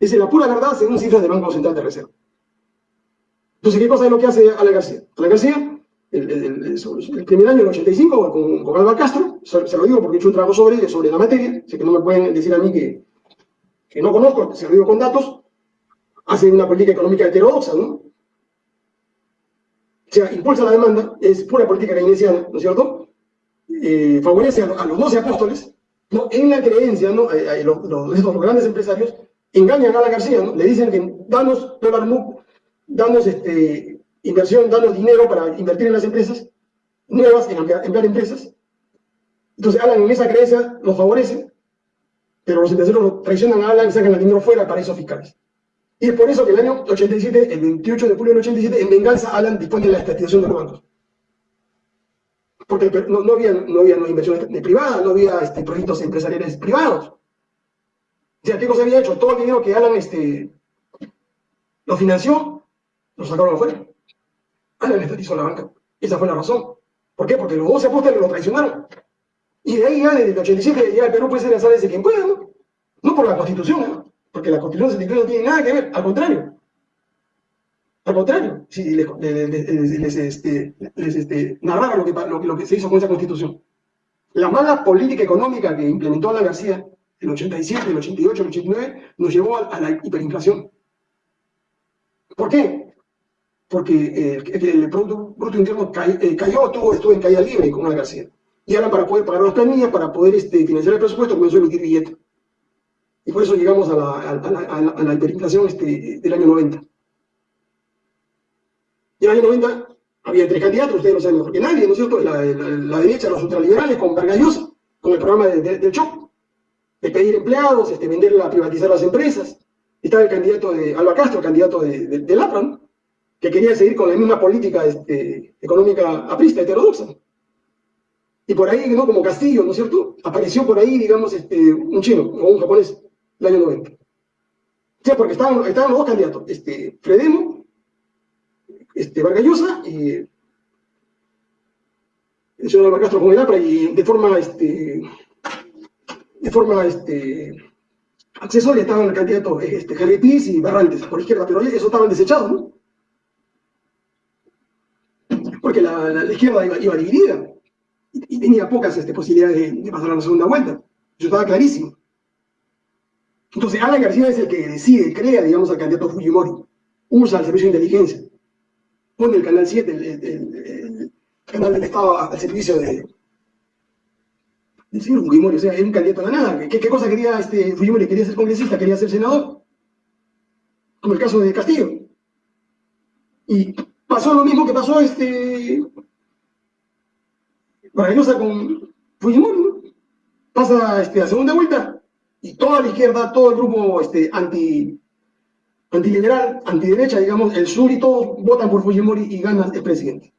Esa es la pura verdad según cifras del Banco Central de Reserva. Entonces, ¿qué cosa es lo que hace Alan García? Alan García, el, primer año, el 85, con, con Castro, se, lo digo porque he hecho un trabajo sobre, sobre la materia, sé que no me pueden decir a mí que, que no conozco, se lo digo con datos, hace una política económica heterodoxa, ¿no? O sea, impulsa la demanda, es pura política keynesiana, ¿no es cierto? Eh, favorece a, los 12 apóstoles, ¿no? En la creencia, ¿no? Eh, eh, los, los, grandes empresarios engañan a Alan García, ¿no? Le dicen que danos dólar damos este, inversión, danos dinero para invertir en las empresas nuevas, en emplear, empresas. Entonces Alan en esa creencia los favorece, pero los empresarios traicionan a Alan y sacan el dinero fuera para esos fiscales. Y es por eso que el año 87, el 28 de julio del 87, en venganza Alan dispone de la estatización de los bancos. Porque no, había, no había inversiones privadas, no había este, proyectos empresariales privados. O sea, ¿qué cosa había hecho? Todo el dinero que Alan este, lo financió, lo sacaron afuera. Alan estatizó la banca. Esa fue la razón. ¿Por qué? Porque los 12 apóstoles lo traicionaron. Y de ahí ya, desde el 87, ya el Perú puede ser la de quien pueda, ¿no? No por la Constitución, ¿no? Porque la Constitución 73 no tiene nada que ver, al contrario. Al contrario, si les, les, este, este, narraba lo que, lo, que se hizo con esa Constitución. La mala política económica que implementó Alan García, el 87, el 88, el 89, nos llevó a la hiperinflación. ¿Por qué? porque eh, el, Producto Bruto Interno eh, cayó, estuvo, estuvo en caída libre con la García. Y ahora para poder pagar las planillas, para poder este, financiar el presupuesto, comenzó a emitir billetes. Y por eso llegamos a la, a, la, hiperinflación este, del año 90. Y en el año 90 había tres candidatos, ustedes lo saben mejor que nadie, ¿no es cierto? La, derecha, los ultraliberales, con Vargallosa, con el programa del shock, de pedir empleados, este, venderla, privatizar las empresas. Estaba el candidato de Alba Castro, candidato de, de, ¿no? que quería seguir con la misma política este, económica aprista, heterodoxa. Y por ahí, ¿no? como Castillo, ¿no es cierto? Apareció por ahí, digamos, este, un chino o un japonés, el año 90. O sea, porque estaban, estaban los dos candidatos, este, Fredemo, este, Vargallosa y el señor Castro con el APRA, y de forma, este, de forma, este, accesoria estaban el candidato este, Piz y Barrantes por izquierda, pero eso estaban desechados, ¿no? porque la, izquierda iba, dividida tenía pocas este, posibilidades de, pasar a la segunda vuelta. Eso estaba clarísimo. Entonces, Alan García es el que decide, crea, digamos, al candidato Fujimori, usa el servicio de inteligencia, pone el canal 7, el, canal del Estado al servicio de, del señor Fujimori, o sea, es un candidato a la nada. ¿Qué, cosa quería este Fujimori? Quería ser congresista, quería ser senador, como el caso de Castillo. Y pasó lo mismo que pasó este Maravillosa con Fujimori, ¿no? Pasa este, a segunda vuelta y toda la izquierda, todo el grupo este, anti, antiliberal, antiderecha, digamos, el sur y todos votan por Fujimori y gana el presidente.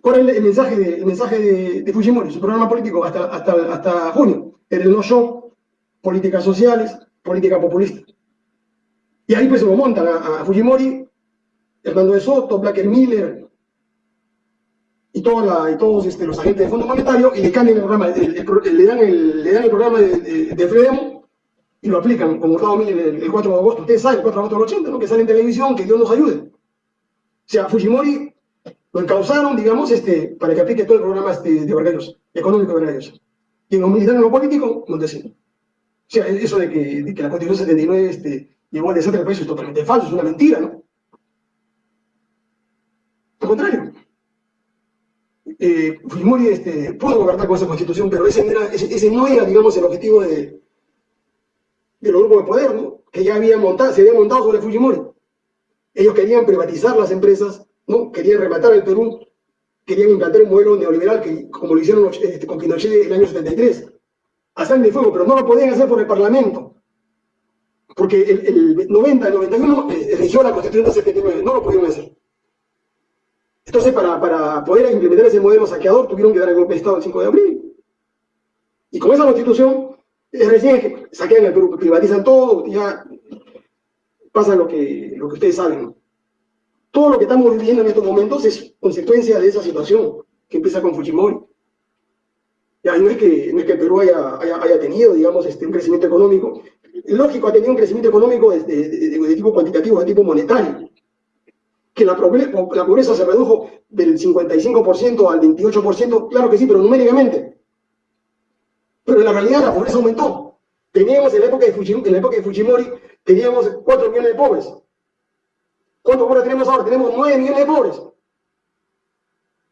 ¿Cuál es el mensaje de, mensaje de, Fujimori, su programa político hasta, hasta, hasta junio? Era el no show, políticas sociales, política populista. Y ahí pues se lo montan a, Fujimori, Hernando de Soto, Blacker Miller y, toda y todos este, los agentes del Fondo Monetario y le cambian el programa, le, dan el, le dan el programa de, de, y lo aplican, como Miller el, 4 de agosto. Ustedes saben, el 4 de agosto del 80, ¿no? que sale en televisión, que Dios nos ayude. O sea, Fujimori lo encausaron, digamos, este, para que aplique todo el programa este, de Vargallos, económico de. Y en lo militar en lo político, no. O sea, eso de que, de que la Constitución 79 este, llegó al desastre del país es totalmente falso, es una mentira, ¿no? Al contrario. Eh, Fujimori este, pudo gobernar con esa Constitución, pero ese, ese, no era, digamos, el objetivo de, de los grupos de poder, ¿no? Que ya habían montado, se habían montado sobre Fujimori. Ellos querían privatizar las empresas, ¿no? Querían rematar el Perú, querían implantar un modelo neoliberal que, como lo hicieron este, con Pinochet en el año 73 a sangre y fuego, pero no lo podían hacer por el Parlamento. Porque el, 90, el 91 eh, eligió la Constitución de 79, no lo pudieron hacer. Entonces, para, para poder implementar ese modelo saqueador, tuvieron que dar el golpe de Estado el 5 de abril. Y con esa Constitución, es recién que saquean el Perú, privatizan todo, ya pasa lo que, lo que ustedes saben. Todo lo que estamos viviendo en estos momentos es consecuencia de esa situación que empieza con Fujimori. Ya, no, es que, no es que Perú haya, haya, tenido, digamos, este, un crecimiento económico. Lógico, ha tenido un crecimiento económico de, de, tipo cuantitativo, de tipo monetario. Que la, pobreza se redujo del 55% al 28%, claro que sí, pero numéricamente. Pero en la realidad la pobreza aumentó. Teníamos en la época de Fujimori, en la época de Fujimori teníamos 4 millones de pobres. ¿Cuántos pobres tenemos ahora? Tenemos 9 millones de pobres.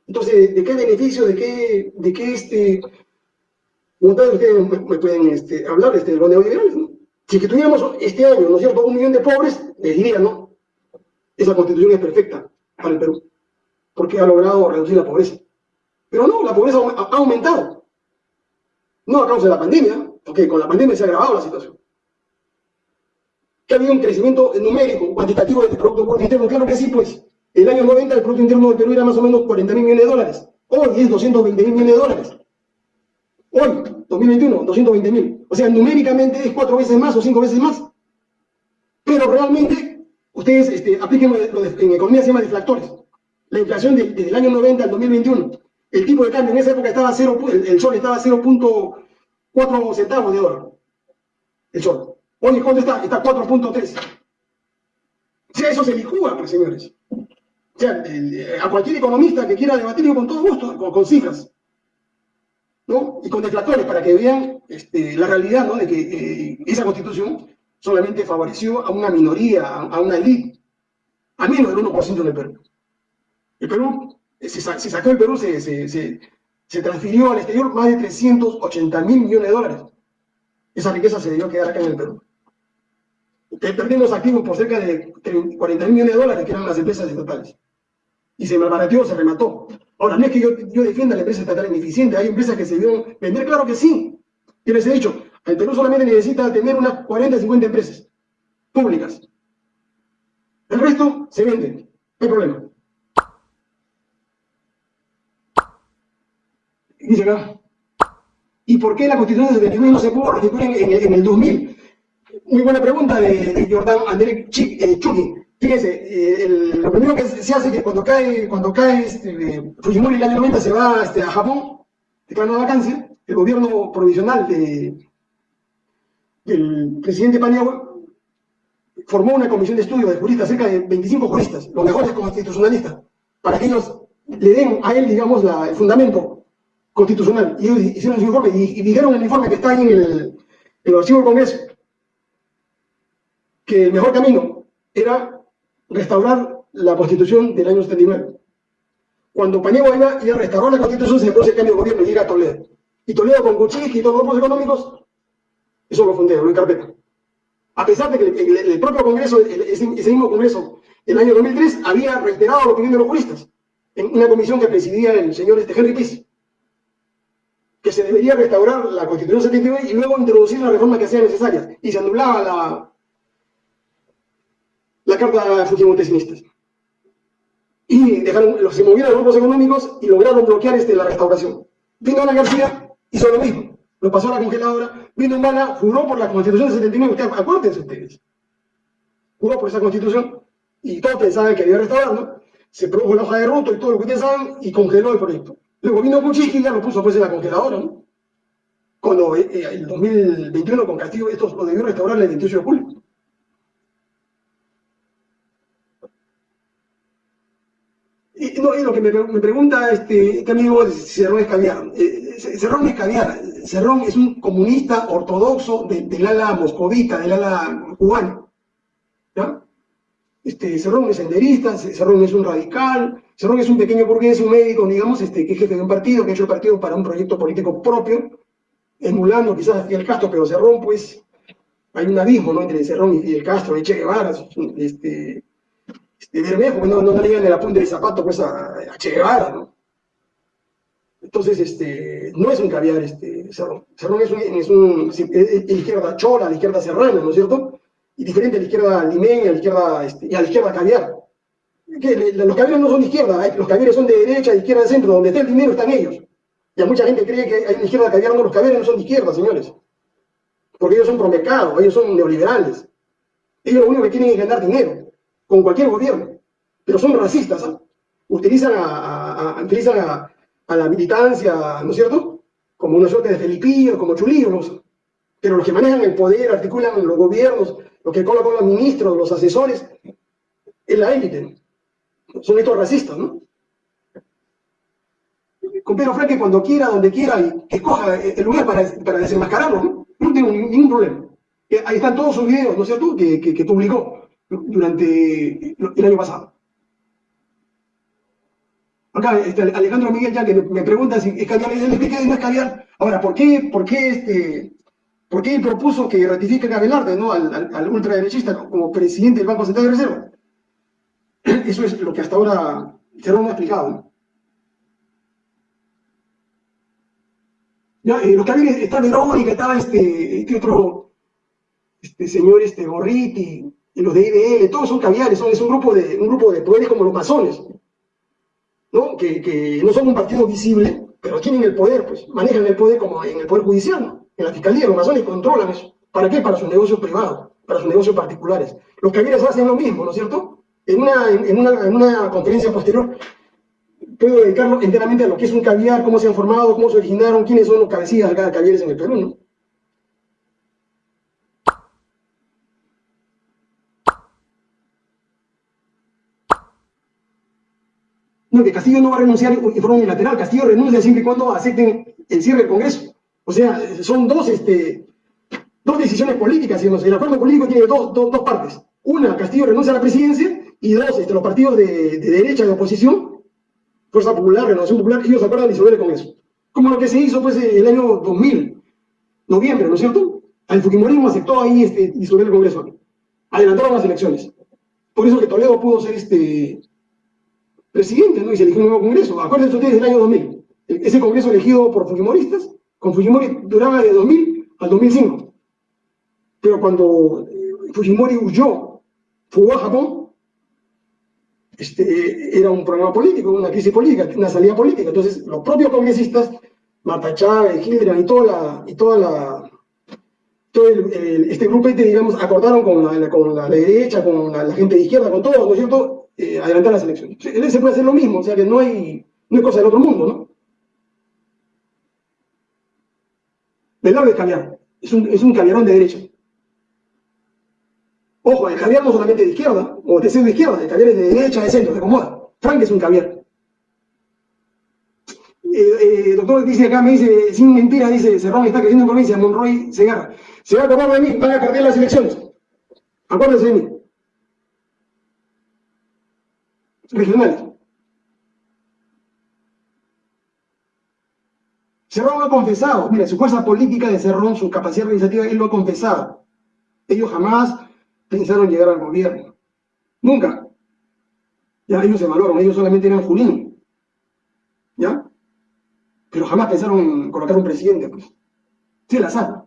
Entonces, ¿de qué beneficio, de qué, de qué este, ustedes me, pueden este, hablar este, de los neoliberales, ¿no? Si que tuviéramos este año, ¿no es cierto?, un millón de pobres, les diría, ¿no? Esa constitución es perfecta para el Perú, porque ha logrado reducir la pobreza. Pero no, la pobreza ha aumentado. No a causa de la pandemia, porque con la pandemia se ha agravado la situación. Que ha habido un crecimiento numérico, cuantitativo del Producto Interno, claro que sí, pues. El año 90 el Producto Interno del Perú era más o menos 40 mil millones de dólares. Hoy es 220 mil millones de dólares. Hoy, 2021, 220 mil. O sea, numéricamente es cuatro veces más o cinco veces más. Pero realmente, ustedes este, apliquen lo de, en economía se llama deflactores. La inflación desde el año 90 al 2021, el tipo de cambio en esa época estaba 0, el, sol estaba 0.4 centavos de dólar. El sol. Hoy, ¿cuánto está? Está 4.3. O sea, eso se licúa, pues, señores. O sea, eh, a cualquier economista que quiera debatir, con todo gusto, con, cifras. ¿no? Y con deflactores, para que vean este, la realidad, ¿no? De que eh, esa constitución solamente favoreció a una minoría, a, una élite, a menos del 1% del Perú. El Perú, eh, se, sacó el Perú, se, transfirió al exterior más de 380 mil millones de dólares. Esa riqueza se debió quedar acá en el Perú. Perdimos activos por cerca de 40 mil millones de dólares, que eran las empresas estatales y se malbarateó, se remató. Ahora, no es que yo, defienda la empresa estatal ineficiente, hay empresas que se dieron vender, claro que sí. Yo les he dicho, el Perú solamente necesita tener unas 40, 50 empresas públicas. El resto se vende, no hay problema. Dice acá, ¿y por qué la Constitución de 79 no se pudo restituir en, en, el 2000? Muy buena pregunta de, de Jordán André eh, Chucky. Fíjense, eh, lo primero que se hace es que cuando cae, cuando cae este, Fujimori el año 90 se va este, a Japón, declara una vacancia, el gobierno provisional de, del presidente Paniagua formó una comisión de estudio de juristas, cerca de 25 juristas, los mejores constitucionalistas, para que ellos le den a él, digamos, el fundamento constitucional. Y ellos hicieron su informe y, dijeron en el informe que está ahí en el, el archivo del Congreso, que el mejor camino era restaurar la constitución del año 79. Cuando Paniagua iba, a restaurar la constitución, se produce el cambio de gobierno y llega a Toledo. Y Toledo con Kuczynski y todos los grupos económicos, eso lo fundea, lo encarpeta. A pesar de que el, propio Congreso, ese, mismo Congreso, en el año 2003, había reiterado la opinión de los juristas, en una comisión que presidía el señor este Henry Piz, que se debería restaurar la Constitución 79 y luego introducir las reformas que sean necesarias. Y se anulaba la, la carta fujimontesinistas. Y dejaron, se movieron los grupos económicos y lograron bloquear este, la restauración. Vino Ana García, hizo lo mismo, lo pasó a la congeladora. Vino Humana, juró por la Constitución de 79, ustedes, acuérdense ustedes. Juró por esa Constitución y todos pensaban que había restaurar, ¿no? Se produjo la hoja de ruto y todo lo que ustedes saben y congeló el proyecto. Luego vino Kuczynski y ya lo puso pues en la congeladora, ¿no? Cuando eh, eh, el 2021 con Castillo esto lo debió restaurar el 28 de julio. Y, no, lo que me, pregunta este, este amigo Cerrón es caviar. Eh, Cerrón es caviar. Cerrón es un comunista ortodoxo de, del ala moscovita, del ala cubano. ¿Ya? Este, Cerrón es senderista, Cerrón es un radical, Cerrón es un pequeño burgués, un médico, digamos, este, que es jefe de un partido, que ha hecho el partido para un proyecto político propio, emulando quizás a Fidel Castro, pero Cerrón, pues, hay un abismo ¿no? entre Cerrón y Fidel Castro, y Che Guevara, este, este, Bermejo, no, no, le en la punta del zapato pues, a, Che Guevara, ¿no? Entonces, este, no es un caviar este, Cerrón. Cerrón es un, es un es, izquierda chola, la izquierda serrana, ¿no es cierto? Y diferente a la izquierda limeña, este, y a la izquierda caviar. Que los caviares no son de izquierda, los caviares son de derecha, de izquierda, de centro, donde está el dinero están ellos. Y a mucha gente cree que hay una izquierda caviar, no, los caviares no son de izquierda, señores. Porque ellos son promercados, ellos son neoliberales. Ellos lo único que quieren es ganar dinero con cualquier gobierno, pero son racistas, ¿ah? utilizan, a, utilizan a, a, la militancia, ¿no es cierto?, como una suerte de felipillos, como chulillos, pero los que manejan el poder, articulan los gobiernos, los que colocan los ministros, los asesores, es la élite, son estos racistas, ¿no? Con Pedro Franque cuando quiera, donde quiera, y que coja el lugar para, para desenmascararlo, ¿no? No tengo ningún problema. Ahí están todos sus videos, ¿no es cierto?, que, que publicó durante el año pasado. Acá este, Alejandro Miguel ya que me pregunta si es caviar, le expliqué no es caviar. Ahora, ¿por qué, por qué, este, por qué propuso que ratifique a Abelarde, ¿no? al, al, ultraderechista como presidente del Banco Central de Reserva? Eso es lo que hasta ahora se lo ha explicado. ¿no? Ya, eh, los caviares, está Verónica, estaba este, este otro este señor este Gorriti, y los de IDL, todos son caviares, son, es un grupo, de, un grupo de poderes como los masones, ¿no? Que, no son un partido visible, pero tienen el poder, pues, manejan el poder como en el poder judicial, ¿no? en la fiscalía, los masones controlan eso. ¿Para qué? Para sus negocios privados, para sus negocios particulares. Los caviares hacen lo mismo, ¿no es cierto? En una, en una, en una conferencia posterior puedo dedicarlo enteramente a lo que es un caviar, cómo se han formado, cómo se originaron, quiénes son los cabecillas de cada caviares en el Perú, ¿no? Que Castillo no va a renunciar en forma unilateral, Castillo renuncia siempre y cuando acepten el cierre del Congreso. O sea, son dos, este, dos decisiones políticas, digamos. el acuerdo político tiene dos, dos, dos, partes. Una, Castillo renuncia a la presidencia, y dos, este, los partidos de, de derecha de oposición, Fuerza Popular, Renovación Popular, ellos acuerdan disolver el Congreso. Como lo que se hizo pues el año 2000, noviembre, ¿no es cierto? El Fujimorismo aceptó ahí este, disolver el Congreso. Adelantaron las elecciones. Por eso que Toledo pudo ser este, presidente, ¿no? Y se eligió un nuevo congreso. Acuérdense ustedes del año 2000. Ese congreso elegido por Fujimoristas, con Fujimori duraba de 2000 al 2005. Pero cuando eh, Fujimori huyó, fugó a Japón, este, era un problema político, una crisis política, una salida política. Entonces, los propios congresistas, Marta Chávez, y toda la, y toda la, todo el, el, este grupete, digamos, acordaron con la, con la derecha, con la, la, gente de izquierda, con todos, ¿no es cierto?, eh, adelantar las elecciones. Él se puede hacer lo mismo, o sea que no hay, no hay cosa del otro mundo, ¿no? Velarde es caviar, es un, es un caviarón de derecha. Ojo, el caviar no solamente de izquierda, o de de izquierda, el caviar es de derecha, de centro, de acomoda. Frank es un caviar. Eh, eh, doctor dice acá, me dice, sin mentira, dice, Cerrón está creciendo en provincia, Monroy se agarra. Se va a acordar de mí, van a perder las elecciones. Acuérdense de mí. Regionales. Cerrón lo ha confesado. Mira, su fuerza política de Cerrón, su capacidad organizativa, él lo ha confesado. Ellos jamás pensaron llegar al gobierno. Nunca. Ya ellos se valoran, ellos solamente eran Junín. ¿Ya? Pero jamás pensaron en colocar un presidente, pues. Sí, la sala.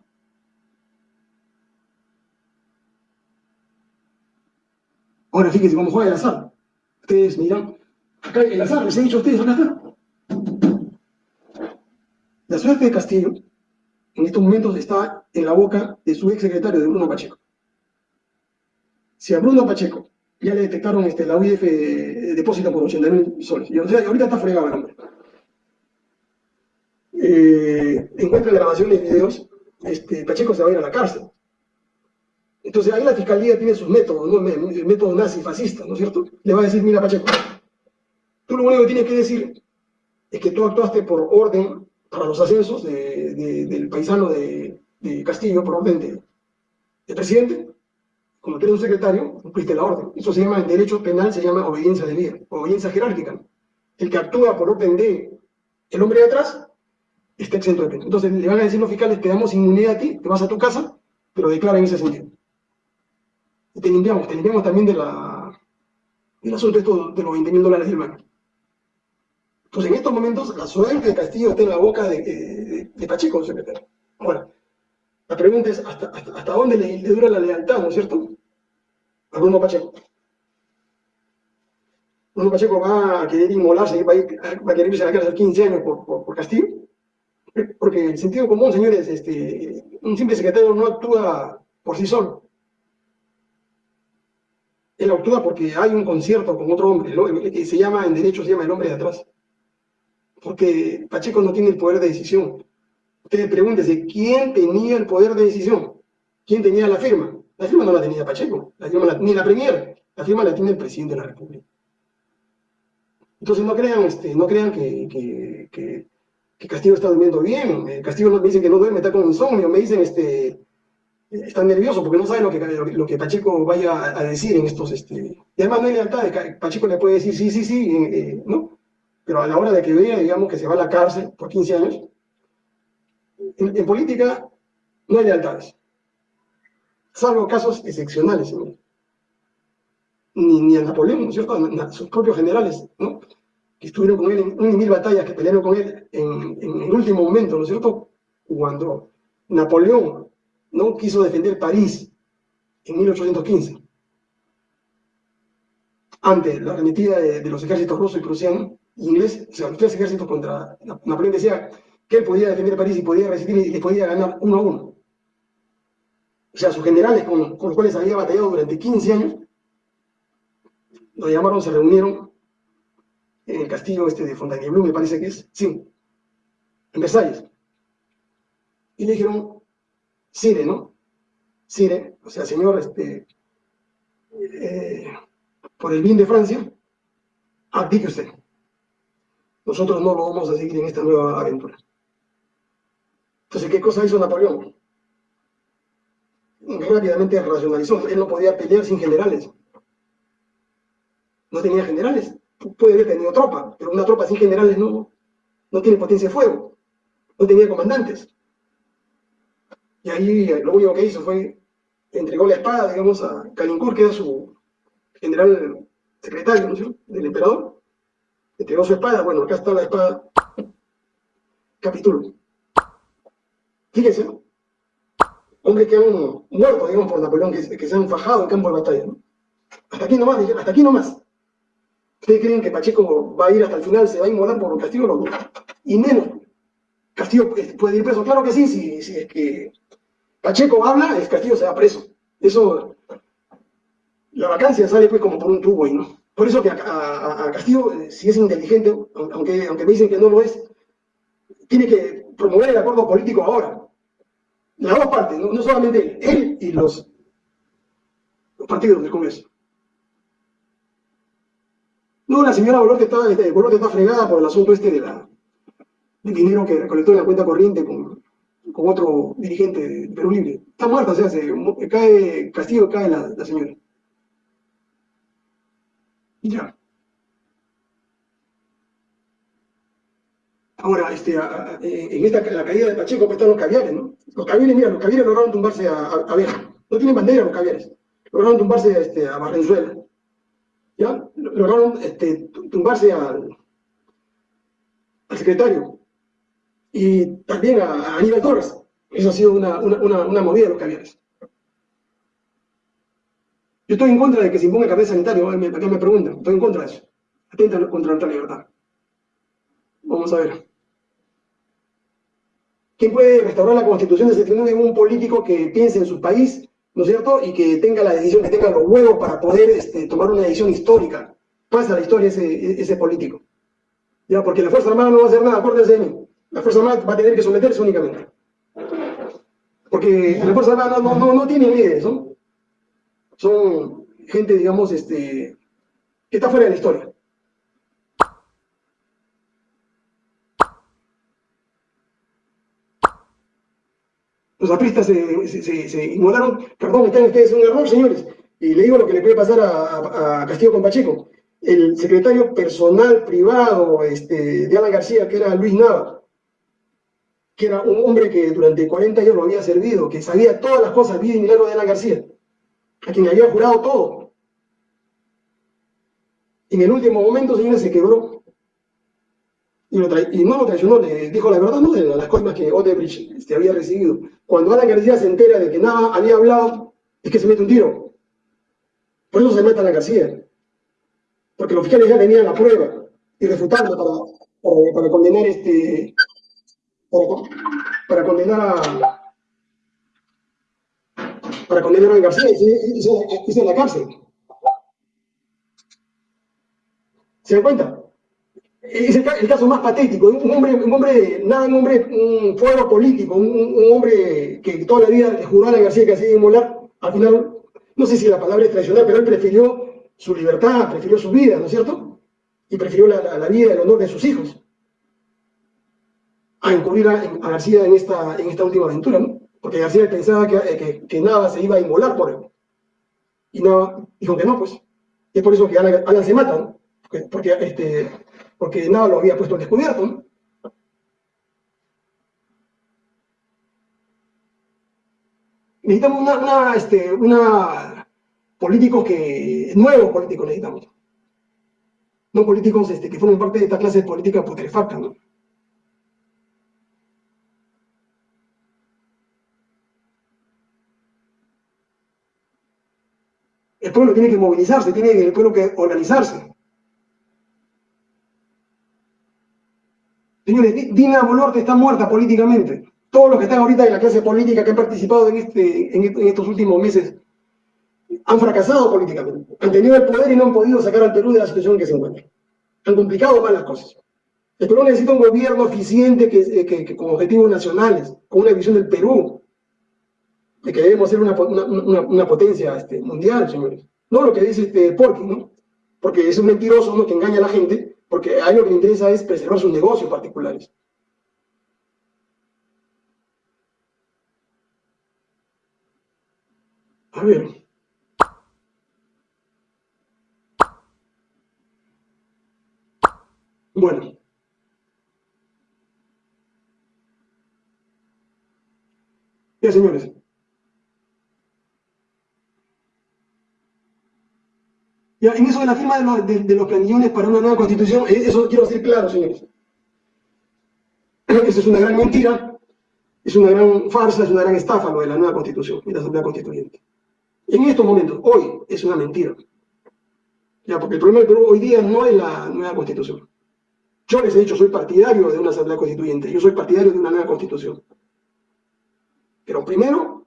Ahora fíjense cómo juega el azar. Ustedes miran, acá el azar, les he dicho a ustedes, acá está. La suerte de Castillo en estos momentos está en la boca de su ex secretario, de Bruno Pacheco. Si a Bruno Pacheco ya le detectaron este, la UIF de, depósito por 80 mil soles, y, ahorita está fregado el hombre. Eh, encuentra grabaciones y videos, este, Pacheco se va a ir a la cárcel. Entonces ahí la fiscalía tiene sus métodos, ¿no? el método nazi fascista, ¿no es cierto? Le va a decir, mira Pacheco, tú lo único que tienes que decir es que tú actuaste por orden para los ascensos del paisano de, Castillo, por orden del presidente, como tú un secretario, cumpliste la orden. Eso se llama, en derecho penal, se llama obediencia de vida, obediencia jerárquica. El que actúa por orden de el hombre de atrás está exento de pena. Entonces le van a decir los fiscales, te damos inmunidad a ti, te vas a tu casa, pero declara en ese sentido. Y te limpiamos, te limpiamos también de la, del asunto de los 20 mil dólares del banco. Entonces, en estos momentos, la suerte de Castillo está en la boca de, de, Pacheco, secretario. Ahora, la pregunta es, ¿hasta, hasta, dónde le, dura la lealtad, ¿no es cierto? A Bruno Pacheco. Bruno Pacheco va a querer inmolarse, va a, va a querer irse a la cárcel 15 años por, por, Castillo. Porque el sentido común, señores, este, un simple secretario no actúa por sí solo. Él actúa porque hay un concierto con otro hombre, que se llama, en derecho se llama el hombre de atrás porque Pacheco no tiene el poder de decisión. Ustedes pregúntense, ¿quién tenía el poder de decisión? ¿Quién tenía la firma? La firma no la tenía Pacheco, la firma ni la Premier, la firma la tiene el presidente de la República. Entonces no crean, este, no crean que, que, Castillo está durmiendo bien. Eh, Castillo me dicen que no duerme, está con insomnio, me dicen, este, está nervioso porque no sabe lo que, lo, que Pacheco vaya a, decir en estos, este, y además no hay lealtad, Pacheco le puede decir sí, sí, sí, eh, ¿no? pero a la hora de que vea, digamos, que se va a la cárcel por 15 años, en, política no hay lealtades, salvo casos excepcionales, Ni, ni a Napoleón, ¿no es cierto? sus propios generales, ¿no? Que estuvieron con él en y mil batallas, que pelearon con él en, en el último momento, ¿no es cierto? Cuando Napoleón no quiso defender París en 1815, ante la arremetida de, los ejércitos rusos y prusianos, inglés, o sea, los tres ejércitos contra Napoleón decía que él podía defender París y podía resistir y le podía ganar uno a uno. O sea, sus generales con, los cuales había batallado durante 15 años, lo llamaron, se reunieron en el castillo este de Fontainebleau, me parece que es, sí, en Versalles. Y le dijeron, Sire, ¿no? Sire, o sea, señor, este, eh, por el bien de Francia, abdique usted nosotros no lo vamos a seguir en esta nueva aventura. Entonces, ¿qué cosa hizo Napoleón? Rápidamente racionalizó. Él no podía pelear sin generales. No tenía generales. Puede haber tenido tropa, pero una tropa sin generales no, no tiene potencia de fuego. No tenía comandantes. Y ahí lo único que hizo fue entregó la espada, digamos, a Calincourt, que era su general secretario ¿no? del emperador, entregó su espada, bueno, acá está la espada, capítulo. Fíjense, ¿no? Hombres que han muerto, digamos, por Napoleón, que, que se han fajado en campo de batalla, ¿no? Hasta aquí nomás, hasta aquí nomás. ¿Ustedes creen que Pacheco va a ir hasta el final, se va a inmolar por Castillo? No, y menos. Castillo puede ir preso. Claro que sí, si, si es que Pacheco habla, es Castillo se va preso. Eso, la vacancia sale pues como por un tubo ahí, ¿no? Por eso que a, Castillo, eh, si es inteligente, aunque, aunque me dicen que no lo es, tiene que promover el acuerdo político ahora. Las dos partes, no, solamente él, y los, partidos del Congreso. No, la señora Bolote está, este, está fregada por el asunto este de del dinero que recolectó en la cuenta corriente con otro dirigente de Perú Libre. Está muerta, o sea, se, cae Castillo, cae la señora. Ya. Ahora, este, en esta, la caída de Pacheco pues, están los caviares, ¿no? Los caviares, mira, los caviares lograron tumbarse a, a, No tienen bandera los caviares. Lograron tumbarse este, a Barrenzuela. ¿Ya? Lograron este, tumbarse al, al secretario. Y también a, Aníbal Torres. Eso ha sido una, una, una movida de los caviares. Yo estoy en contra de que se imponga el carnet sanitario, acá me preguntan, estoy en contra de eso. Atenta contra nuestra libertad. Vamos a ver. ¿Quién puede restaurar la constitución de 79 en un político que piense en su país, ¿no es cierto? Y que tenga la decisión, que tenga los huevos para poder este, tomar una decisión histórica. Pasa la historia ese, ese político. Ya, porque la Fuerza Armada no va a hacer nada, acuérdense de mí. La Fuerza Armada va a tener que someterse únicamente. Porque la Fuerza Armada no, no, no tiene líderes, ¿no? Son gente, digamos, este, que está fuera de la historia. Los apristas se, se, se, inmolaron, perdón, están ustedes en un error, señores. Y le digo lo que le puede pasar a, a Castillo con Pacheco el secretario personal privado este, de Alan García, que era Luis Nava, que era un hombre que durante 40 años lo había servido, que sabía todas las cosas, vida y milagro de Alan García, a quien había jurado todo. En el último momento, señores, se quebró. Y, no lo traicionó, le dijo la verdad, no de las cosas que Odebrecht este, había recibido. Cuando Alan García se entera de que nada había hablado, es que se mete un tiro. Por eso se mete a Alan García porque los fiscales ya tenían la prueba y refutando para, para, condenar este para, condenar a para condenar a García y se en la cárcel. ¿Se dan cuenta? Es el, caso más patético, un hombre, un hombre, nada, un hombre, un fuego político, un, hombre que toda la vida juró a la García que hacía inmolar, al final, no sé si la palabra es traicionar, pero él prefirió su libertad, prefirió su vida, ¿no es cierto? Y prefirió la, vida y el honor de sus hijos a incurrir a, García en esta, en esta última aventura, ¿no? Porque García pensaba que, que, nada se iba a inmolar por él. Y nada, dijo que no, pues. Y es por eso que Alan, se mata, ¿no? Porque, este, porque nada lo había puesto al descubierto, ¿no? Necesitamos una, una, este, una políticos que, nuevos políticos necesitamos. No políticos este, que formen parte de esta clase de política putrefacta, ¿no? El pueblo tiene que movilizarse, tiene el pueblo que organizarse. Señores, Dina Boluarte está muerta políticamente. Todos los que están ahorita en la clase política que han participado en, este, en estos últimos meses han fracasado políticamente, han tenido el poder y no han podido sacar al Perú de la situación en que se encuentra. Han complicado más las cosas. El Perú necesita un gobierno eficiente que, que, con objetivos nacionales, con una visión del Perú, de que debemos ser una, una, potencia este, mundial, señores. No lo que dice este Porky, ¿no? Porque es un mentiroso ¿no? que engaña a la gente, porque a lo que le interesa es preservar sus negocios particulares. A ver. Bueno. Ya, señores. Ya, en eso de la firma de los, de, planillones para una nueva constitución, eh, eso quiero decir claro, señores. Eso es una gran mentira, es una gran farsa, es una gran estafa lo de la nueva constitución y la asamblea constituyente. En estos momentos, hoy, es una mentira. Ya, porque el problema del Perú hoy día no es la nueva constitución. Yo les he dicho, soy partidario de una asamblea constituyente, yo soy partidario de una nueva constitución. Pero primero,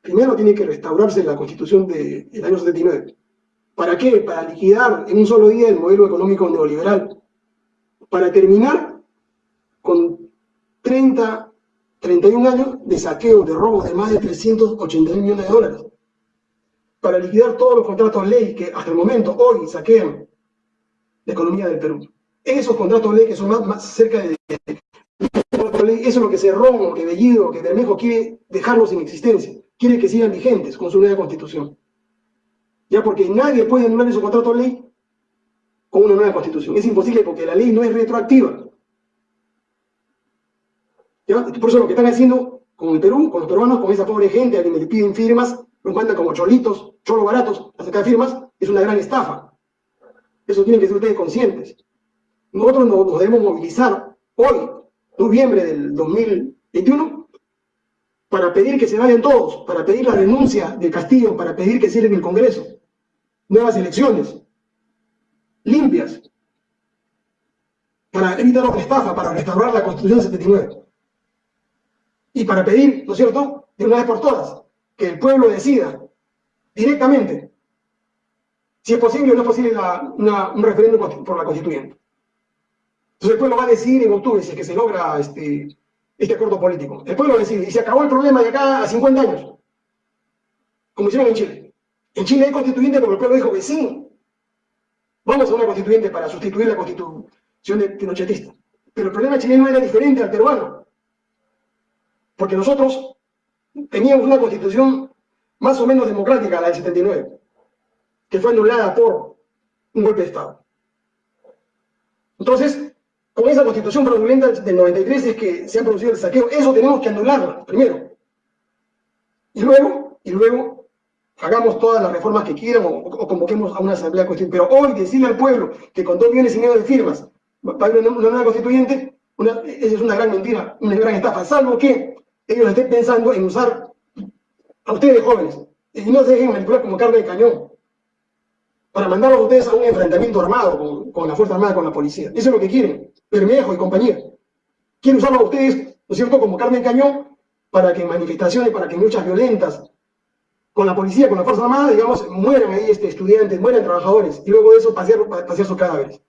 primero tiene que restaurarse la constitución del año 79. ¿Para qué? Para liquidar en un solo día el modelo económico neoliberal. Para terminar con 30, 31 años de saqueo, de robo de más de 380 millones de dólares. Para liquidar todos los contratos ley que hasta el momento, hoy, saquean la economía del Perú esos contratos ley que son más, cerca de... Eso es lo que Cerrón, que Bellido, que Bermejo quiere dejarlos en existencia, quiere que sigan vigentes con su nueva constitución. Ya porque nadie puede anular esos contratos de ley con una nueva constitución. Es imposible porque la ley no es retroactiva. ¿Ya? Por eso lo que están haciendo con el Perú, con los peruanos, con esa pobre gente a quien le piden firmas, los mandan como cholitos, cholos baratos a sacar firmas, es una gran estafa. Eso tienen que ser ustedes conscientes. Nosotros nos, debemos movilizar hoy, noviembre del 2021, para pedir que se vayan todos, para pedir la renuncia del Castillo, para pedir que cierren el Congreso, nuevas elecciones, limpias, para evitar otra estafa, para restaurar la Constitución 79. Y para pedir, ¿no es cierto?, de una vez por todas, que el pueblo decida directamente si es posible o no es posible un referéndum por la constituyente. Entonces el pueblo va a decidir en octubre si es que se logra este, este acuerdo político. El pueblo decide y se acabó el problema de acá a 50 años, como hicieron en Chile. En Chile hay constituyente porque el pueblo dijo que sí. Vamos a una constituyente para sustituir la constitución de pinochetista. Pero el problema chileno era diferente al peruano. Porque nosotros teníamos una constitución más o menos democrática, la del 79, que fue anulada por un golpe de Estado. Entonces, con esa constitución fraudulenta del 93 es que se ha producido el saqueo. Eso tenemos que anularlo, primero. Y luego, y luego, hagamos todas las reformas que quieran o, convoquemos a una asamblea constituyente. Pero hoy decirle al pueblo que con dos millones y medio de firmas va a haber una, nueva constituyente, esa es una gran mentira, una gran estafa, salvo que ellos estén pensando en usar a ustedes jóvenes y no se dejen manipular como carne de cañón para mandarlos a ustedes a un enfrentamiento armado con, la Fuerza Armada, con la policía. Eso es lo que quieren, Bermejo y compañía. Quieren usarlos a ustedes, ¿no es cierto?, como carne de cañón para que en manifestaciones, para que en luchas violentas con la policía, con la Fuerza Armada, digamos, mueran ahí este, estudiantes, mueran trabajadores, y luego de eso pasear, pasear sus cadáveres.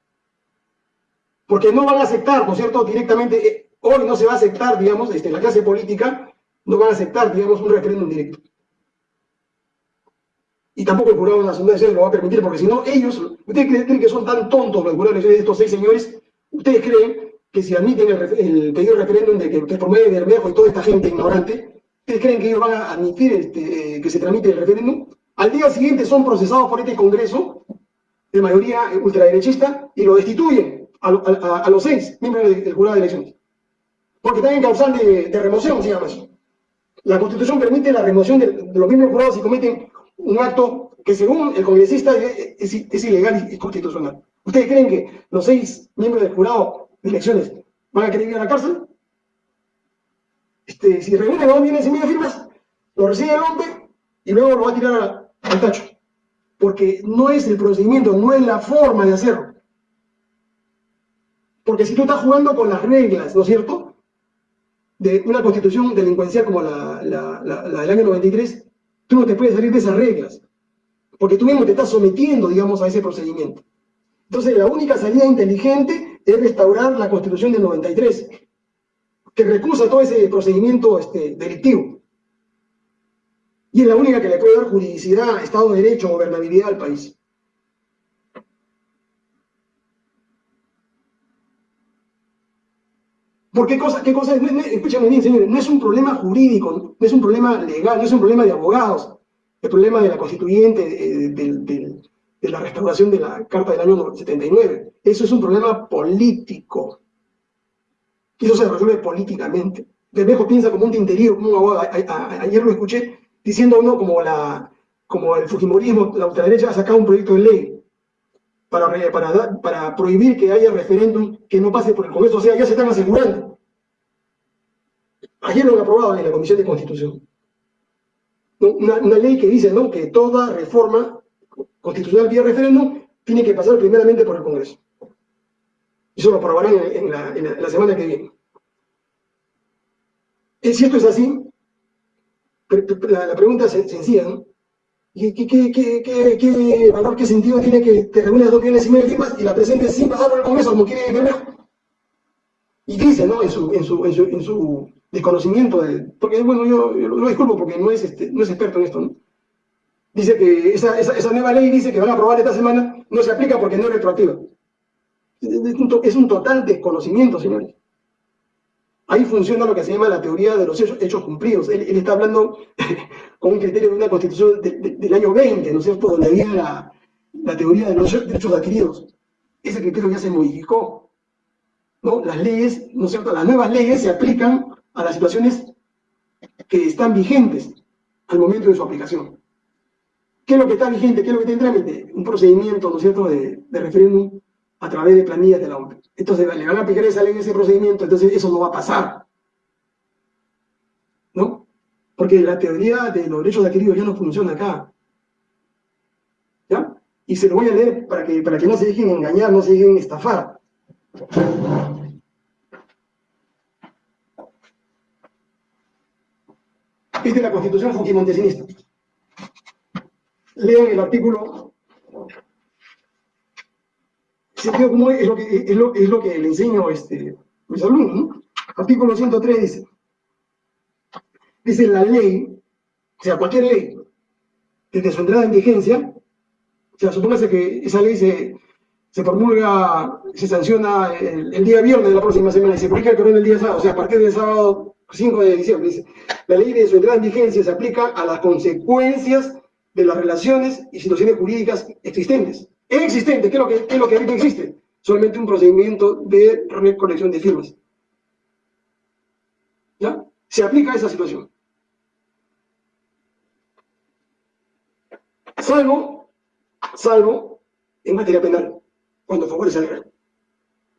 Porque no van a aceptar, ¿no es cierto?, directamente, eh, hoy no se va a aceptar, digamos, este, la clase política no van a aceptar, digamos, un referéndum directo. Y tampoco el jurado nacional lo va a permitir, porque si no, ellos, ustedes creen que son tan tontos los jurados de estos seis señores, ustedes creen que si admiten el, pedido de referéndum de que ustedes promueven Bermejo y toda esta gente ignorante, ustedes creen que ellos van a admitir este, que se tramite el referéndum. Al día siguiente son procesados por este Congreso, de mayoría ultraderechista, y lo destituyen a, los seis miembros del jurado de elecciones. Porque están en causal de, remoción, se llama eso. La Constitución permite la remoción de, los miembros jurados si cometen un acto que según el congresista es, ilegal y constitucional. ¿Ustedes creen que los seis miembros del jurado de elecciones van a querer ir a la cárcel? Este, si reúnen dos millones y medio firmas, lo recibe el hombre y luego lo va a tirar al tacho. Porque no es el procedimiento, no es la forma de hacerlo. Porque si tú estás jugando con las reglas, ¿no es cierto? de una constitución delincuencial como la, del año 93, tú no te puedes salir de esas reglas, porque tú mismo te estás sometiendo, digamos, a ese procedimiento. Entonces, la única salida inteligente es restaurar la constitución del 93, que recusa todo ese procedimiento este, delictivo. Y es la única que le puede dar juridicidad, Estado de Derecho, gobernabilidad al país. Porque cosa, qué cosa, no, escúchame bien, señores, no es un problema jurídico, no es un problema legal, no es un problema de abogados, el problema de la constituyente, eh, de, la restauración de la Carta del año 79. Eso es un problema político. Y eso se resuelve políticamente. Bermejo piensa como un tinterío, como un abogado. ayer lo escuché diciendo uno como, la, como el Fujimorismo, la ultraderecha ha sacado un proyecto de ley para, prohibir que haya referéndum que no pase por el Congreso. O sea, ya se están asegurando. Ayer lo han aprobado en la Comisión de Constitución. Una, ley que dice ¿no? que toda reforma constitucional vía referéndum tiene que pasar primeramente por el Congreso. Eso lo aprobarán en, la, semana que viene. Si esto es así, la, pregunta es sencilla, ¿no? ¿Qué, qué, valor, qué sentido tiene que te reúnes dos millones y medio y la presentes sin pasar por el Congreso como quiere Bermejo? Y dice, ¿no? En su, en su, en su, en su desconocimiento, de, porque bueno, yo, lo disculpo porque no es, este, no es experto en esto, ¿no? Dice que esa, esa, esa, nueva ley dice que van a aprobar esta semana, no se aplica porque no es retroactiva. Es un total desconocimiento, señores. Ahí funciona lo que se llama la teoría de los hechos, cumplidos. Él, está hablando con un criterio de una constitución del año 20, ¿no es cierto?, donde había la, teoría de los derechos adquiridos. Ese criterio ya se modificó. ¿no? Las leyes, ¿no es cierto?, las nuevas leyes se aplican a las situaciones que están vigentes al momento de su aplicación. ¿Qué es lo que está vigente? ¿Qué es lo que está en? Un procedimiento, ¿no es cierto?, de referéndum a través de planillas de la OMP. Entonces le van a aplicar esa ley en ese procedimiento, entonces eso no va a pasar. ¿No? Porque la teoría de los derechos adquiridos ya no funciona acá. ¿Ya? y se lo voy a leer para que, para que no se dejen engañar, no se dejen estafar. Esta es la constitución fujimontesianista. Lean el artículo. Sentido común es lo que, es lo, es lo que le enseño este, a mis alumnos. ¿no? Artículo 103 dice, dice la ley, o sea, cualquier ley, desde su entrada en vigencia, o sea, supóngase que esa ley se, se promulga, se sanciona el, día viernes de la próxima semana y se publica el el día sábado, o sea, a partir del sábado 5 de diciembre, dice, la ley de su entrada en vigencia se aplica a las consecuencias de las relaciones y situaciones jurídicas existentes. Existente, ¿qué es lo que, es lo que existe? Solamente un procedimiento de recolección de firmas. ¿Ya? Se aplica a esa situación. Salvo, salvo en materia penal, cuando favorece al rey.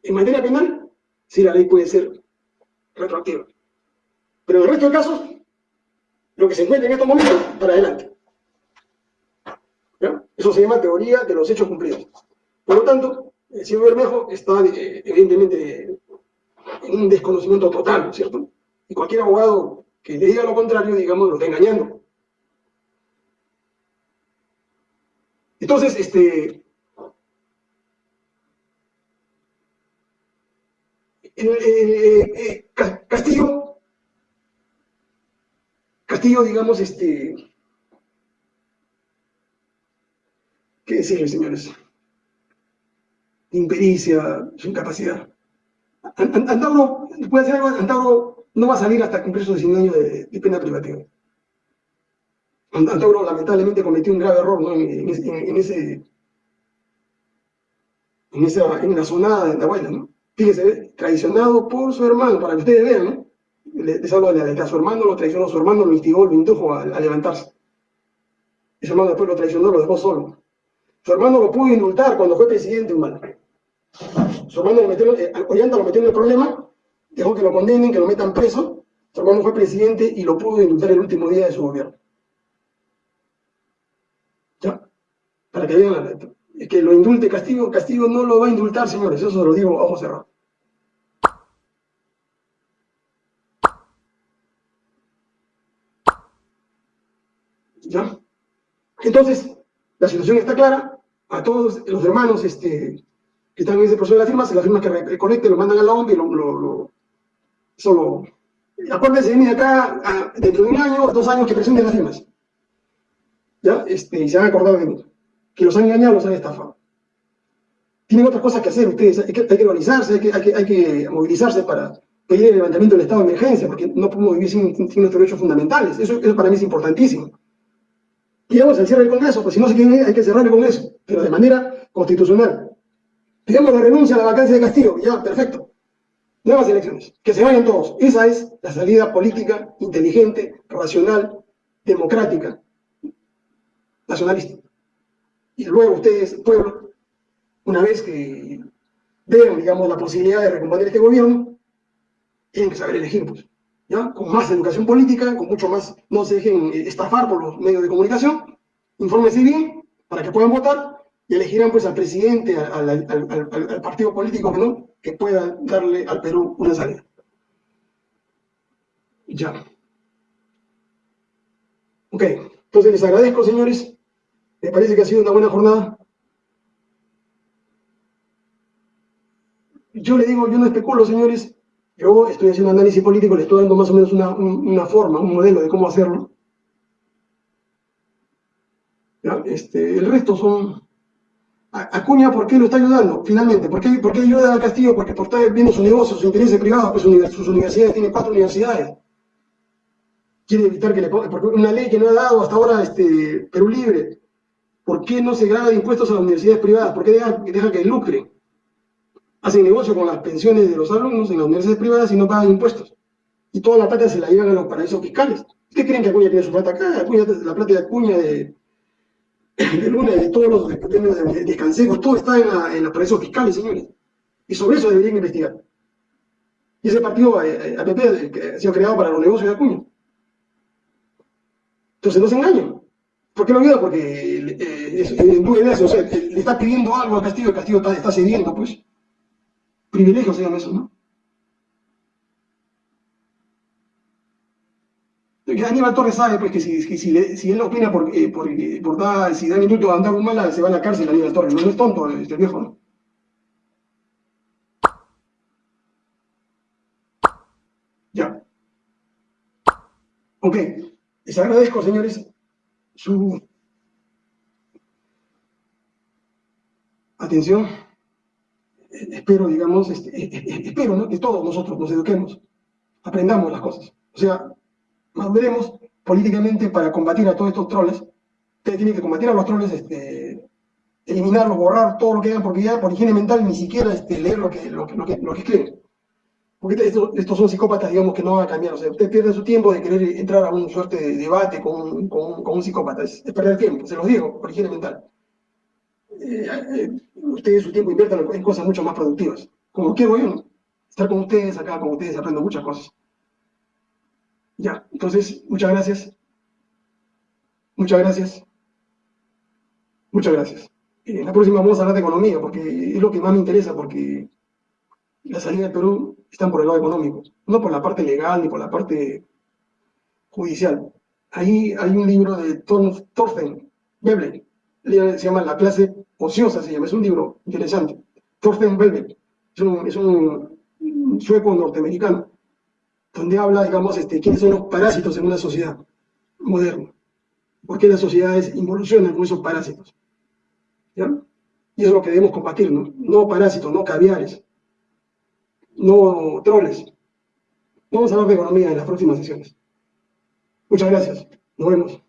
En materia penal, sí la ley puede ser retroactiva. Pero en el resto de casos, lo que se encuentra en estos momentos, para adelante. Eso se llama teoría de los hechos cumplidos. Por lo tanto, el señor Bermejo está eh, evidentemente en un desconocimiento total, ¿cierto? Y cualquier abogado que le diga lo contrario, digamos, lo está engañando. Entonces, este, eh, Castillo, Castillo, digamos, este, ¿qué decirle, señores? Impericia, su incapacidad. Antauro, puede hacer algo, Antauro no va a salir hasta cumplir sus 19 años de, pena privativa. Antauro lamentablemente cometió un grave error ¿no? en, ese en esa en la zona de abuela, ¿no? Fíjese, traicionado por su hermano, para que ustedes vean, ¿no? Les hablo de, que a su hermano lo traicionó, su hermano lo instigó, lo indujo a, levantarse. Y su hermano después lo traicionó, lo dejó solo. Su hermano lo pudo indultar cuando fue presidente humano. Su hermano lo metió, eh, Ollanta lo metió en el problema, dejó que lo condenen, que lo metan preso. Su hermano fue presidente y lo pudo indultar el último día de su gobierno. ¿Ya? Para que vean la letra. Es que lo indulte Castigo, Castigo no lo va a indultar, señores, eso se lo digo a ojos cerrados. ¿Ya? Entonces, la situación está clara, a todos los hermanos este, que están en ese proceso de las firmas, las firmas que reconecten, lo mandan a la OMB y lo, lo, lo solo... Acuérdense, viene acá dentro de un año, dos años que presenten las firmas. ¿Ya? Este, y se van a acordar de mí que los han engañado, los han estafado. Tienen otras cosas que hacer ustedes, hay que, organizarse, hay que, hay, que, movilizarse para pedir el levantamiento del estado de emergencia, porque no podemos vivir sin, nuestros derechos fundamentales. Eso, para mí es importantísimo. Y vamos al cierre del Congreso, pues si no se quieren hay que cerrar el Congreso, pero de manera constitucional. Pidamos la renuncia a la vacancia de Castillo, ya, perfecto. Nuevas elecciones, que se vayan todos. Esa es la salida política, inteligente, racional, democrática, nacionalista. Y luego ustedes, pueblo, una vez que vean, digamos, la posibilidad de recomponer este gobierno, tienen que saber elegir, pues, Con más educación política, con mucho más, no se dejen eh, estafar por los medios de comunicación, infórmense bien para que puedan votar y elegirán, pues, al presidente, al, partido político no, que pueda darle al Perú una salida. Ya. Ok, entonces les agradezco, señores. ¿Me parece que ha sido una buena jornada? Yo le digo, yo no especulo, señores. Yo estoy haciendo análisis político, le estoy dando más o menos una, forma, un modelo de cómo hacerlo. Este, el resto son... Acuña, ¿por qué lo está ayudando? Finalmente, ¿por qué, por qué ayuda a Castillo? Porque por estar viendo su negocio, sus intereses privados, pues sus universidades, tiene cuatro universidades. Quiere evitar que le ponga, porque una ley que no ha dado hasta ahora este, Perú Libre, ¿Por qué no se graba impuestos a las universidades privadas? ¿Por qué dejan deja que lucren? Hacen negocio con las pensiones de los alumnos en las universidades privadas y no pagan impuestos. Y toda la plata se la llevan a los paraísos fiscales. ¿Ustedes creen que Acuña tiene su plata acá? La plata de Acuña, de, de Luna, de todos los de, descansejos, todo está en, los paraísos fiscales, señores. Y sobre eso deberían investigar. Y ese partido, eh, eh, APP, que ha sido creado para los negocios de Acuña. Entonces no se engañen. ¿Por qué lo ayuda? Porque eh, es, en eso, o sea, le está pidiendo algo al Castillo, Castillo está cediendo, pues. Privilegio se llama eso, ¿no? Aníbal Torres sabe pues, que si, si, si él opina por, eh, por, por dar, si da minuto a andar un mala, se va a la cárcel Aníbal Torres. No, es tonto este viejo, ¿no? Ya. Ok. Les agradezco, señores, su atención. Espero, digamos, este, eh, eh, espero ¿no? que todos nosotros nos eduquemos, aprendamos las cosas. O sea, veremos políticamente para combatir a todos estos troles. Ustedes tienen que combatir a los troles, este, eliminarlos, borrar todo lo que hagan, porque ya por higiene mental ni siquiera este, leer lo que, lo, lo, que, escriben. Porque estos, son psicópatas, digamos, que no van a cambiar. O sea, usted pierde su tiempo de querer entrar a un suerte de debate con, con, con un psicópata. Es, perder tiempo, se los digo, por higiene mental. Eh, ustedes su tiempo inviertan en cosas mucho más productivas. Como quiero yo, estar con ustedes acá, con ustedes aprendo muchas cosas. Ya, entonces, muchas gracias. Muchas gracias. Muchas gracias. Eh, la próxima vamos a hablar de economía, porque es lo que más me interesa, porque la salida del Perú está por el lado económico, no por la parte legal ni por la parte judicial. Ahí hay un libro de Thorsten Veblen, se llama La clase ociosa, se llama, es un libro interesante. Thorsten Veblen, es un sueco norteamericano donde habla, digamos, este, quiénes son los parásitos en una sociedad moderna. ¿Por qué las sociedades involucionan con esos parásitos? ¿Ya? Y eso es lo que debemos combatir, ¿no? No parásitos, no caviares, no troles. Vamos a hablar de economía en las próximas sesiones. Muchas gracias. Nos vemos.